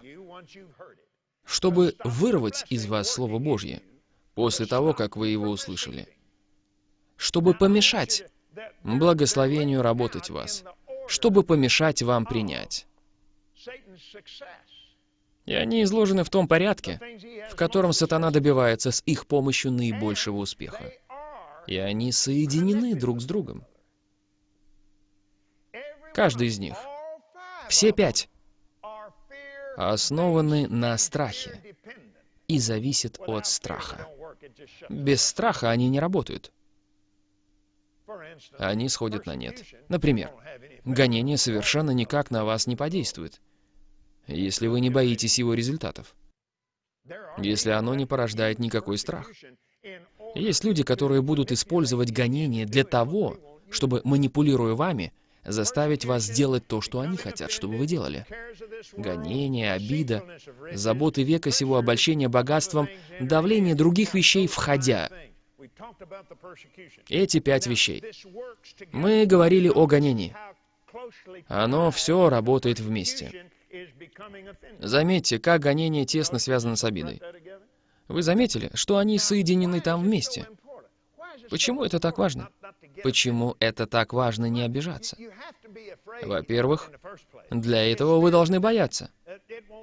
чтобы вырвать из вас Слово Божье после того, как вы его услышали, чтобы помешать благословению работать в вас, чтобы помешать вам принять. И они изложены в том порядке, в котором сатана добивается с их помощью наибольшего успеха. И они соединены друг с другом. Каждый из них, все пять, основаны на страхе и зависят от страха. Без страха они не работают. Они сходят на нет. Например, гонение совершенно никак на вас не подействует, если вы не боитесь его результатов, если оно не порождает никакой страх. Есть люди, которые будут использовать гонение для того, чтобы, манипулируя вами, заставить вас делать то, что они хотят, чтобы вы делали. Гонение, обида, заботы века сего, обольщение богатством, давление других вещей, входя. Эти пять вещей. Мы говорили о гонении. Оно все работает вместе. Заметьте, как гонение тесно связано с обидой. Вы заметили, что они соединены там вместе? Почему это так важно? Почему это так важно не обижаться? Во-первых, для этого вы должны бояться.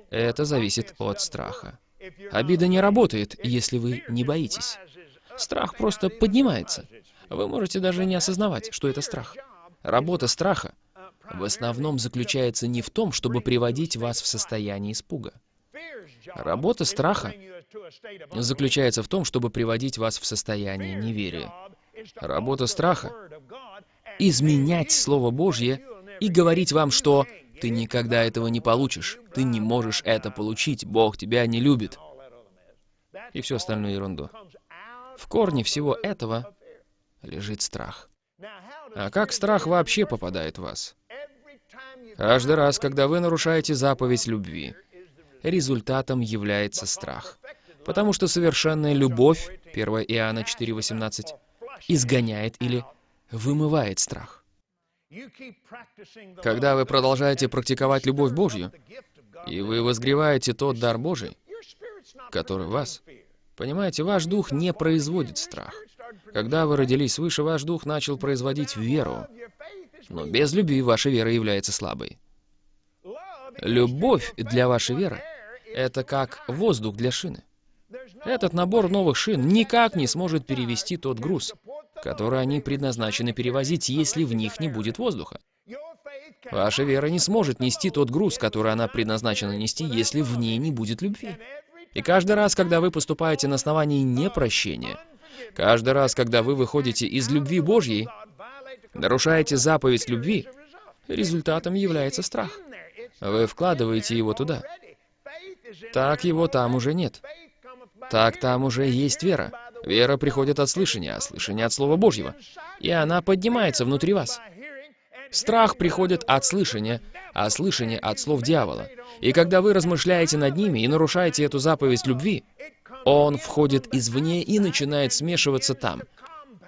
Это зависит от страха. Обида не работает, если вы не боитесь. Страх просто поднимается. Вы можете даже не осознавать, что это страх. Работа страха в основном заключается не в том, чтобы приводить вас в состояние испуга. Работа страха заключается в том, чтобы приводить вас в состояние неверия. Работа страха — изменять Слово Божье и говорить вам, что ты никогда этого не получишь, ты не можешь это получить, Бог тебя не любит. И всю остальную ерунду. В корне всего этого лежит страх. А как страх вообще попадает в вас? Каждый раз, когда вы нарушаете заповедь любви, результатом является страх. Потому что совершенная любовь, 1 Иоанна 4,18, изгоняет или вымывает страх. Когда вы продолжаете практиковать любовь Божью, и вы возгреваете тот дар Божий, который в вас, понимаете, ваш дух не производит страх. Когда вы родились свыше, ваш дух начал производить веру. Но без любви ваша вера является слабой. Любовь для вашей веры — это как воздух для шины. Этот набор новых шин никак не сможет перевести тот груз, который они предназначены перевозить, если в них не будет воздуха. Ваша вера не сможет нести тот груз, который она предназначена нести, если в ней не будет любви. И каждый раз, когда вы поступаете на основании непрощения, каждый раз, когда вы выходите из любви Божьей, нарушаете заповедь любви, результатом является страх. Вы вкладываете его туда. Так его там уже нет. Так там уже есть вера. Вера приходит от слышания, а слышание от Слова Божьего. И она поднимается внутри вас. Страх приходит от слышания, а слышание от слов дьявола. И когда вы размышляете над ними и нарушаете эту заповедь любви, он входит извне и начинает смешиваться там,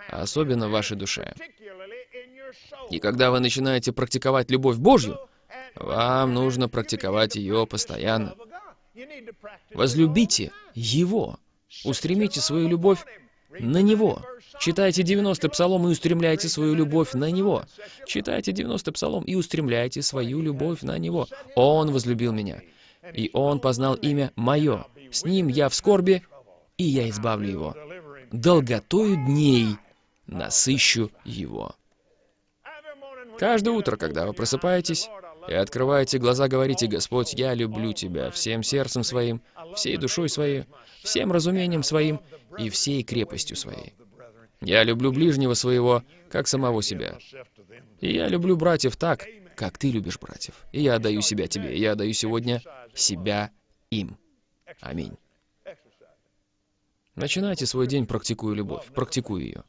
особенно в вашей душе. И когда вы начинаете практиковать любовь Божью, вам нужно практиковать ее постоянно. Возлюбите Его. Устремите свою любовь на Него. Читайте 90-й псалом и устремляйте свою любовь на Него. Читайте 90-й псалом и устремляйте свою любовь на Него. Он возлюбил меня, и Он познал имя Мое. С Ним я в скорби, и я избавлю Его. Долготою дней насыщу Его. Каждое утро, когда вы просыпаетесь и открываете глаза, говорите, «Господь, я люблю Тебя всем сердцем своим, всей душой своей, всем разумением своим и всей крепостью своей. Я люблю ближнего своего, как самого себя. И я люблю братьев так, как ты любишь братьев. И я отдаю себя тебе. И я отдаю сегодня себя им. Аминь. Начинайте свой день, практикуя любовь. Практикуя ее.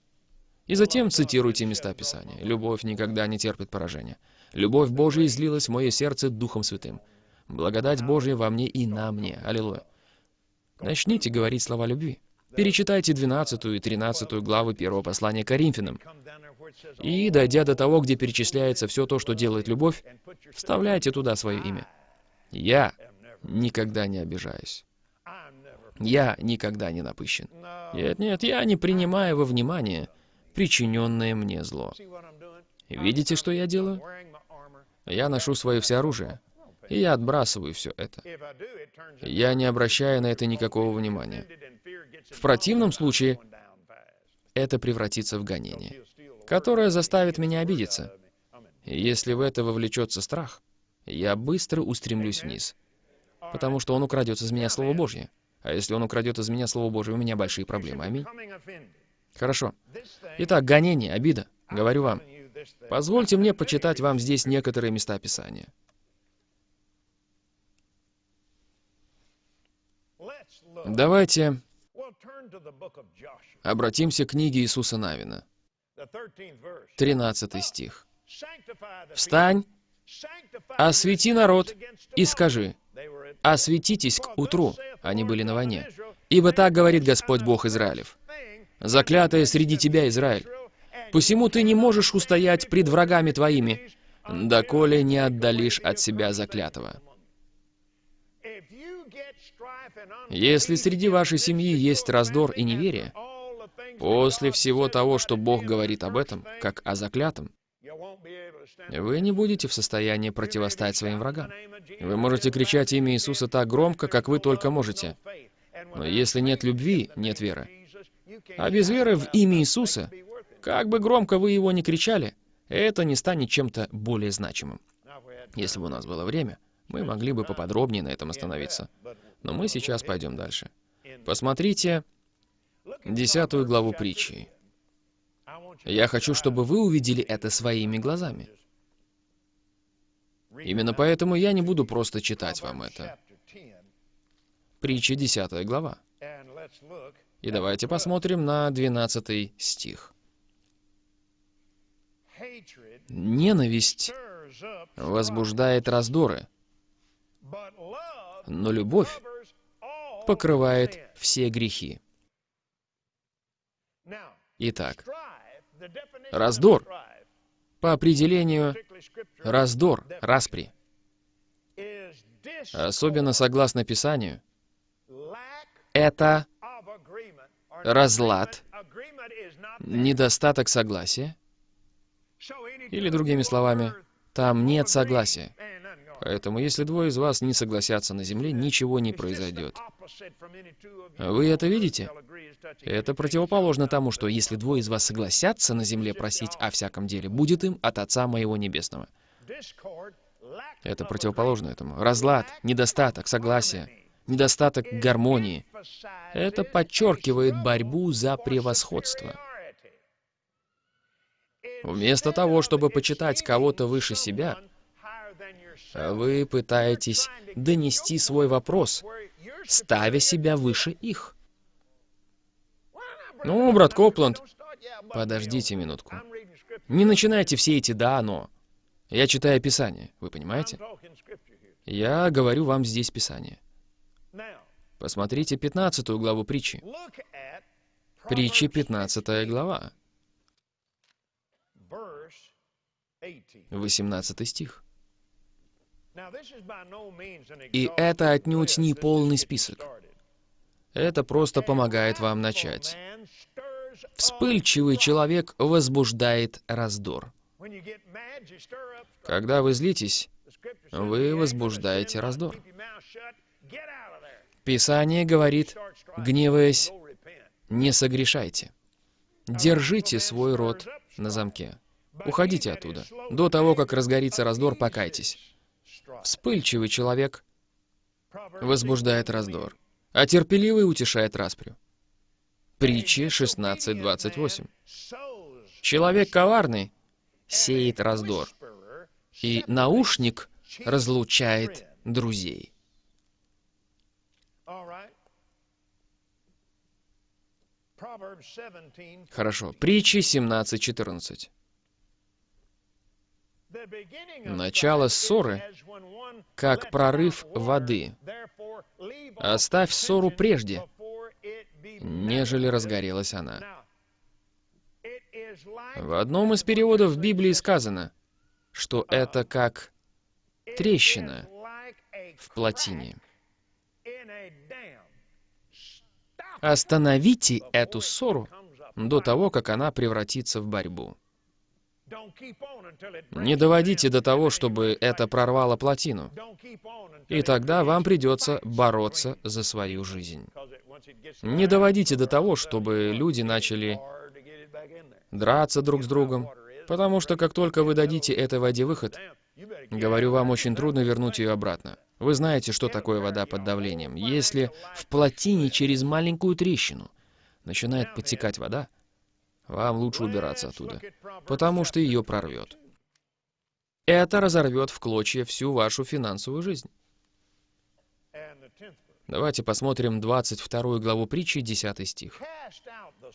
И затем цитируйте места Писания. «Любовь никогда не терпит поражения. Любовь Божия излилась в мое сердце Духом Святым. Благодать Божия во мне и на мне. Аллилуйя». Начните говорить слова любви. Перечитайте 12 и 13 главы первого послания Коринфянам. И, дойдя до того, где перечисляется все то, что делает любовь, вставляйте туда свое имя. Я никогда не обижаюсь. Я никогда не напыщен. Нет, нет, я не принимаю во внимание причиненное мне зло. Видите, что я делаю? Я ношу свое всеоружие, и я отбрасываю все это. Я не обращаю на это никакого внимания. В противном случае это превратится в гонение, которое заставит меня обидеться. Если в это вовлечется страх, я быстро устремлюсь вниз, потому что он украдет из меня Слово Божье. А если он украдет из меня Слово Божье, у меня большие проблемы. Аминь. Хорошо. Итак, гонение, обида. Говорю вам. Позвольте мне почитать вам здесь некоторые места Писания. Давайте обратимся к книге Иисуса Навина. 13 стих. «Встань, освети народ и скажи, осветитесь к утру». Они были на войне. «Ибо так говорит Господь Бог Израилев, заклятая среди тебя, Израиль. Посему ты не можешь устоять пред врагами твоими, доколе не отдалишь от себя заклятого. Если среди вашей семьи есть раздор и неверие, после всего того, что Бог говорит об этом, как о заклятом, вы не будете в состоянии противостать своим врагам. Вы можете кричать имя Иисуса так громко, как вы только можете. Но если нет любви, нет веры. А без веры в имя Иисуса, как бы громко вы его ни кричали, это не станет чем-то более значимым. Если бы у нас было время, мы могли бы поподробнее на этом остановиться. Но мы сейчас пойдем дальше. Посмотрите десятую главу притчи. Я хочу, чтобы вы увидели это своими глазами. Именно поэтому я не буду просто читать вам это. Притча, десятая глава. И давайте посмотрим на 12 стих. Ненависть возбуждает раздоры, но любовь покрывает все грехи. Итак, раздор, по определению, раздор, распри, особенно согласно Писанию, это разлад, недостаток согласия, или другими словами, там нет согласия. Поэтому, если двое из вас не согласятся на земле, ничего не произойдет. Вы это видите? Это противоположно тому, что если двое из вас согласятся на земле просить о всяком деле, будет им от Отца Моего Небесного. Это противоположно этому. Разлад, недостаток согласия, недостаток гармонии. Это подчеркивает борьбу за превосходство. Вместо того, чтобы почитать кого-то выше себя, вы пытаетесь донести свой вопрос, ставя себя выше их. Ну, брат Копланд, подождите минутку. Не начинайте все эти «да, но». Я читаю Писание, вы понимаете? Я говорю вам здесь Писание. Посмотрите 15 главу притчи. Притчи 15 глава. 18 стих. И это отнюдь не полный список. Это просто помогает вам начать. Вспыльчивый человек возбуждает раздор. Когда вы злитесь, вы возбуждаете раздор. Писание говорит, гневаясь, не согрешайте. Держите свой рот на замке. Уходите оттуда. До того, как разгорится раздор, покайтесь. Вспыльчивый человек возбуждает раздор, а терпеливый утешает распрю. Притчи 16.28. Человек коварный сеет раздор, и наушник разлучает друзей. Хорошо. Притчи 17.14. Начало ссоры, как прорыв воды. Оставь ссору прежде, нежели разгорелась она. В одном из переводов Библии сказано, что это как трещина в плотине. Остановите эту ссору до того, как она превратится в борьбу. Не доводите до того, чтобы это прорвало плотину. И тогда вам придется бороться за свою жизнь. Не доводите до того, чтобы люди начали драться друг с другом, потому что как только вы дадите этой воде выход, говорю вам, очень трудно вернуть ее обратно. Вы знаете, что такое вода под давлением. Если в плотине через маленькую трещину начинает подтекать вода, вам лучше убираться оттуда, потому что ее прорвет. Это разорвет в клочья всю вашу финансовую жизнь. Давайте посмотрим 22 главу притчи, 10 стих.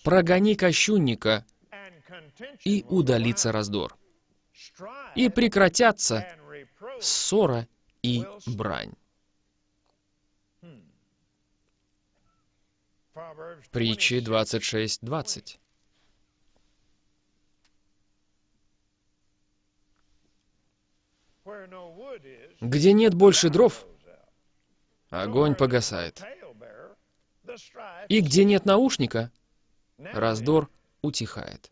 «Прогони кощунника, и удалится раздор, и прекратятся ссора и брань». Притчи 26.20. Где нет больше дров, огонь погасает. И где нет наушника, раздор утихает.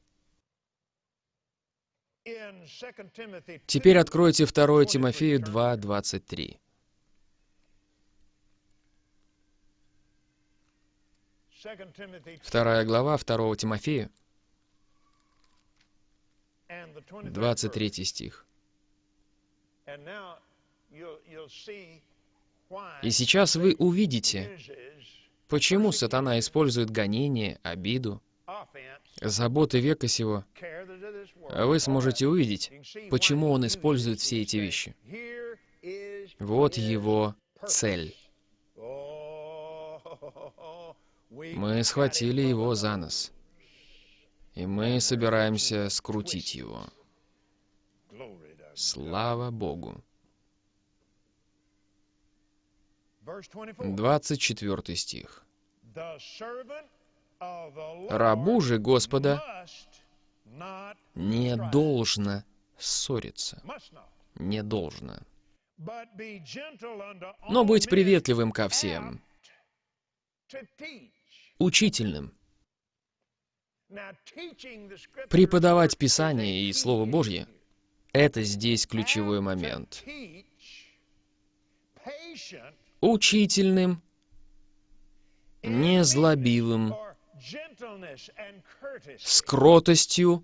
Теперь откройте 2 Тимофею 2.23. Вторая глава 2 Тимофея, 23 стих. И сейчас вы увидите, почему сатана использует гонение, обиду, заботы века сего. Вы сможете увидеть, почему он использует все эти вещи. Вот его цель. Мы схватили его за нос, и мы собираемся скрутить его. Слава Богу. 24 стих. «Рабу же Господа не должно ссориться». Не должно. Но быть приветливым ко всем, учительным, преподавать Писание и Слово Божье — это здесь ключевой момент. Учительным, незлобивым, с кротостью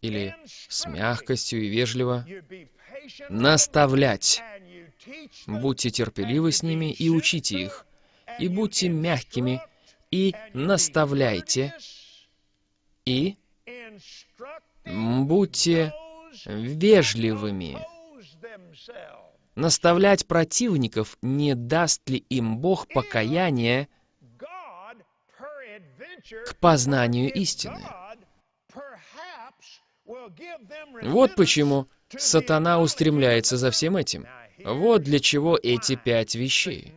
или с мягкостью и вежливо, наставлять. Будьте терпеливы с ними и учите их, и будьте мягкими, и наставляйте, и будьте вежливыми. Наставлять противников, не даст ли им Бог покаяния к познанию истины. Вот почему сатана устремляется за всем этим. Вот для чего эти пять вещей.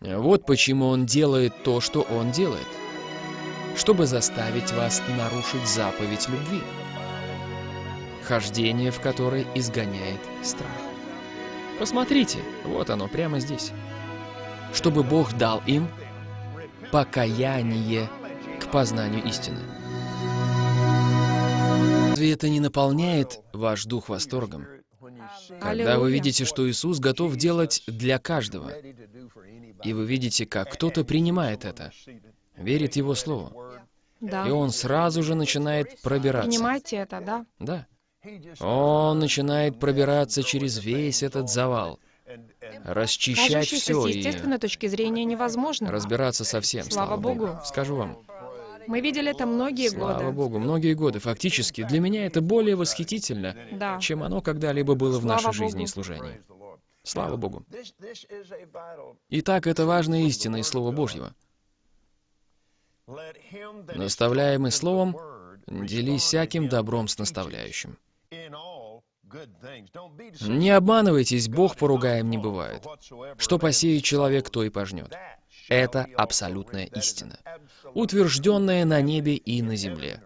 Вот почему он делает то, что он делает. Чтобы заставить вас нарушить заповедь любви. Хождение, в которой изгоняет страх. Посмотрите, вот оно прямо здесь. Чтобы Бог дал им покаяние к познанию истины. Разве это не наполняет ваш дух восторгом? Когда вы видите, что Иисус готов делать для каждого, и вы видите, как кто-то принимает это, верит Его Слову, Да. и он сразу же начинает пробираться. Принимайте это, да? Да. Он начинает пробираться через весь этот завал, расчищать все с и естественной точки зрения невозможно. разбираться со всем. Слава Богу. Скажу вам, Мы видели это многие слава годы. Богу, многие годы. Фактически, для меня это более восхитительно, Да. чем оно когда-либо было в Слава нашей жизни и Богу. служении. Слава Богу. Итак, это важная истина из Слова Божьего. Наставляемый Словом, делись всяким добром с наставляющим. Не обманывайтесь, Бог поругаем не бывает. Что посеет человек, то и пожнет. Это абсолютная истина, утвержденная на небе и на земле.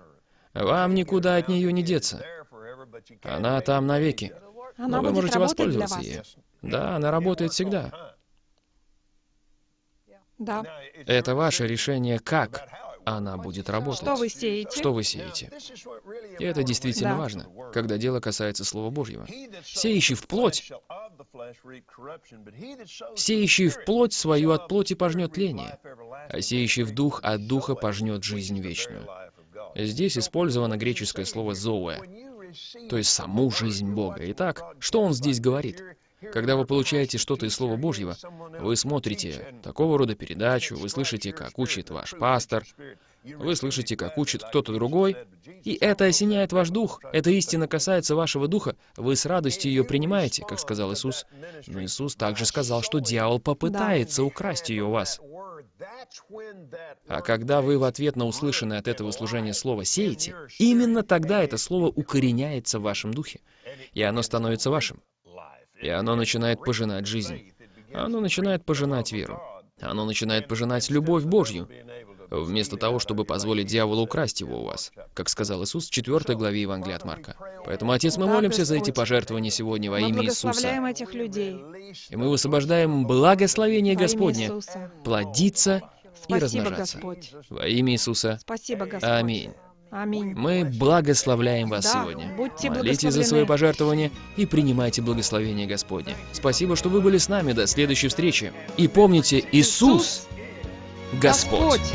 Вам никуда от нее не деться. Она там навеки. Она Но вы можете воспользоваться ею. Да, она работает всегда. Да. Это ваше решение, как она будет работать. Что вы сеете? Что вы сеете? И это действительно Да. важно, когда дело касается Слова Божьего. Сеющий в плоть, сеющий в плоть свою от плоти пожнет тление, а сеющий в дух от духа пожнет жизнь вечную. Здесь использовано греческое слово «зоэ», то есть саму жизнь Бога. Итак, что он здесь говорит? Когда вы получаете что-то из Слова Божьего, вы смотрите такого рода передачу, вы слышите, как учит ваш пастор, вы слышите, как учит кто-то другой, и это осеняет ваш дух, эта истина касается вашего духа, вы с радостью ее принимаете, как сказал Иисус. Но Иисус также сказал, что дьявол попытается украсть ее у вас. А когда вы в ответ на услышанное от этого служения слово сеете, именно тогда это слово укореняется в вашем духе, и оно становится вашим. И оно начинает пожинать жизнь. Оно начинает пожинать веру. Оно начинает пожинать любовь Божью, вместо того, чтобы позволить дьяволу украсть его у вас, как сказал Иисус в 4 главе Евангелия от Марка. Поэтому, Отец, мы молимся за эти пожертвования сегодня во Мы имя благословляем Иисуса. этих людей. И мы высвобождаем благословение Господне плодиться и Спасибо, размножаться. Господь. Во имя Иисуса. Спасибо, Господь. Аминь. Аминь. Мы благословляем вас Да, сегодня. будьте Молитесь за свои пожертвования и принимайте благословение Господне. Спасибо, что вы были с нами. До следующей встречи. И помните, Иисус Господь. Господь.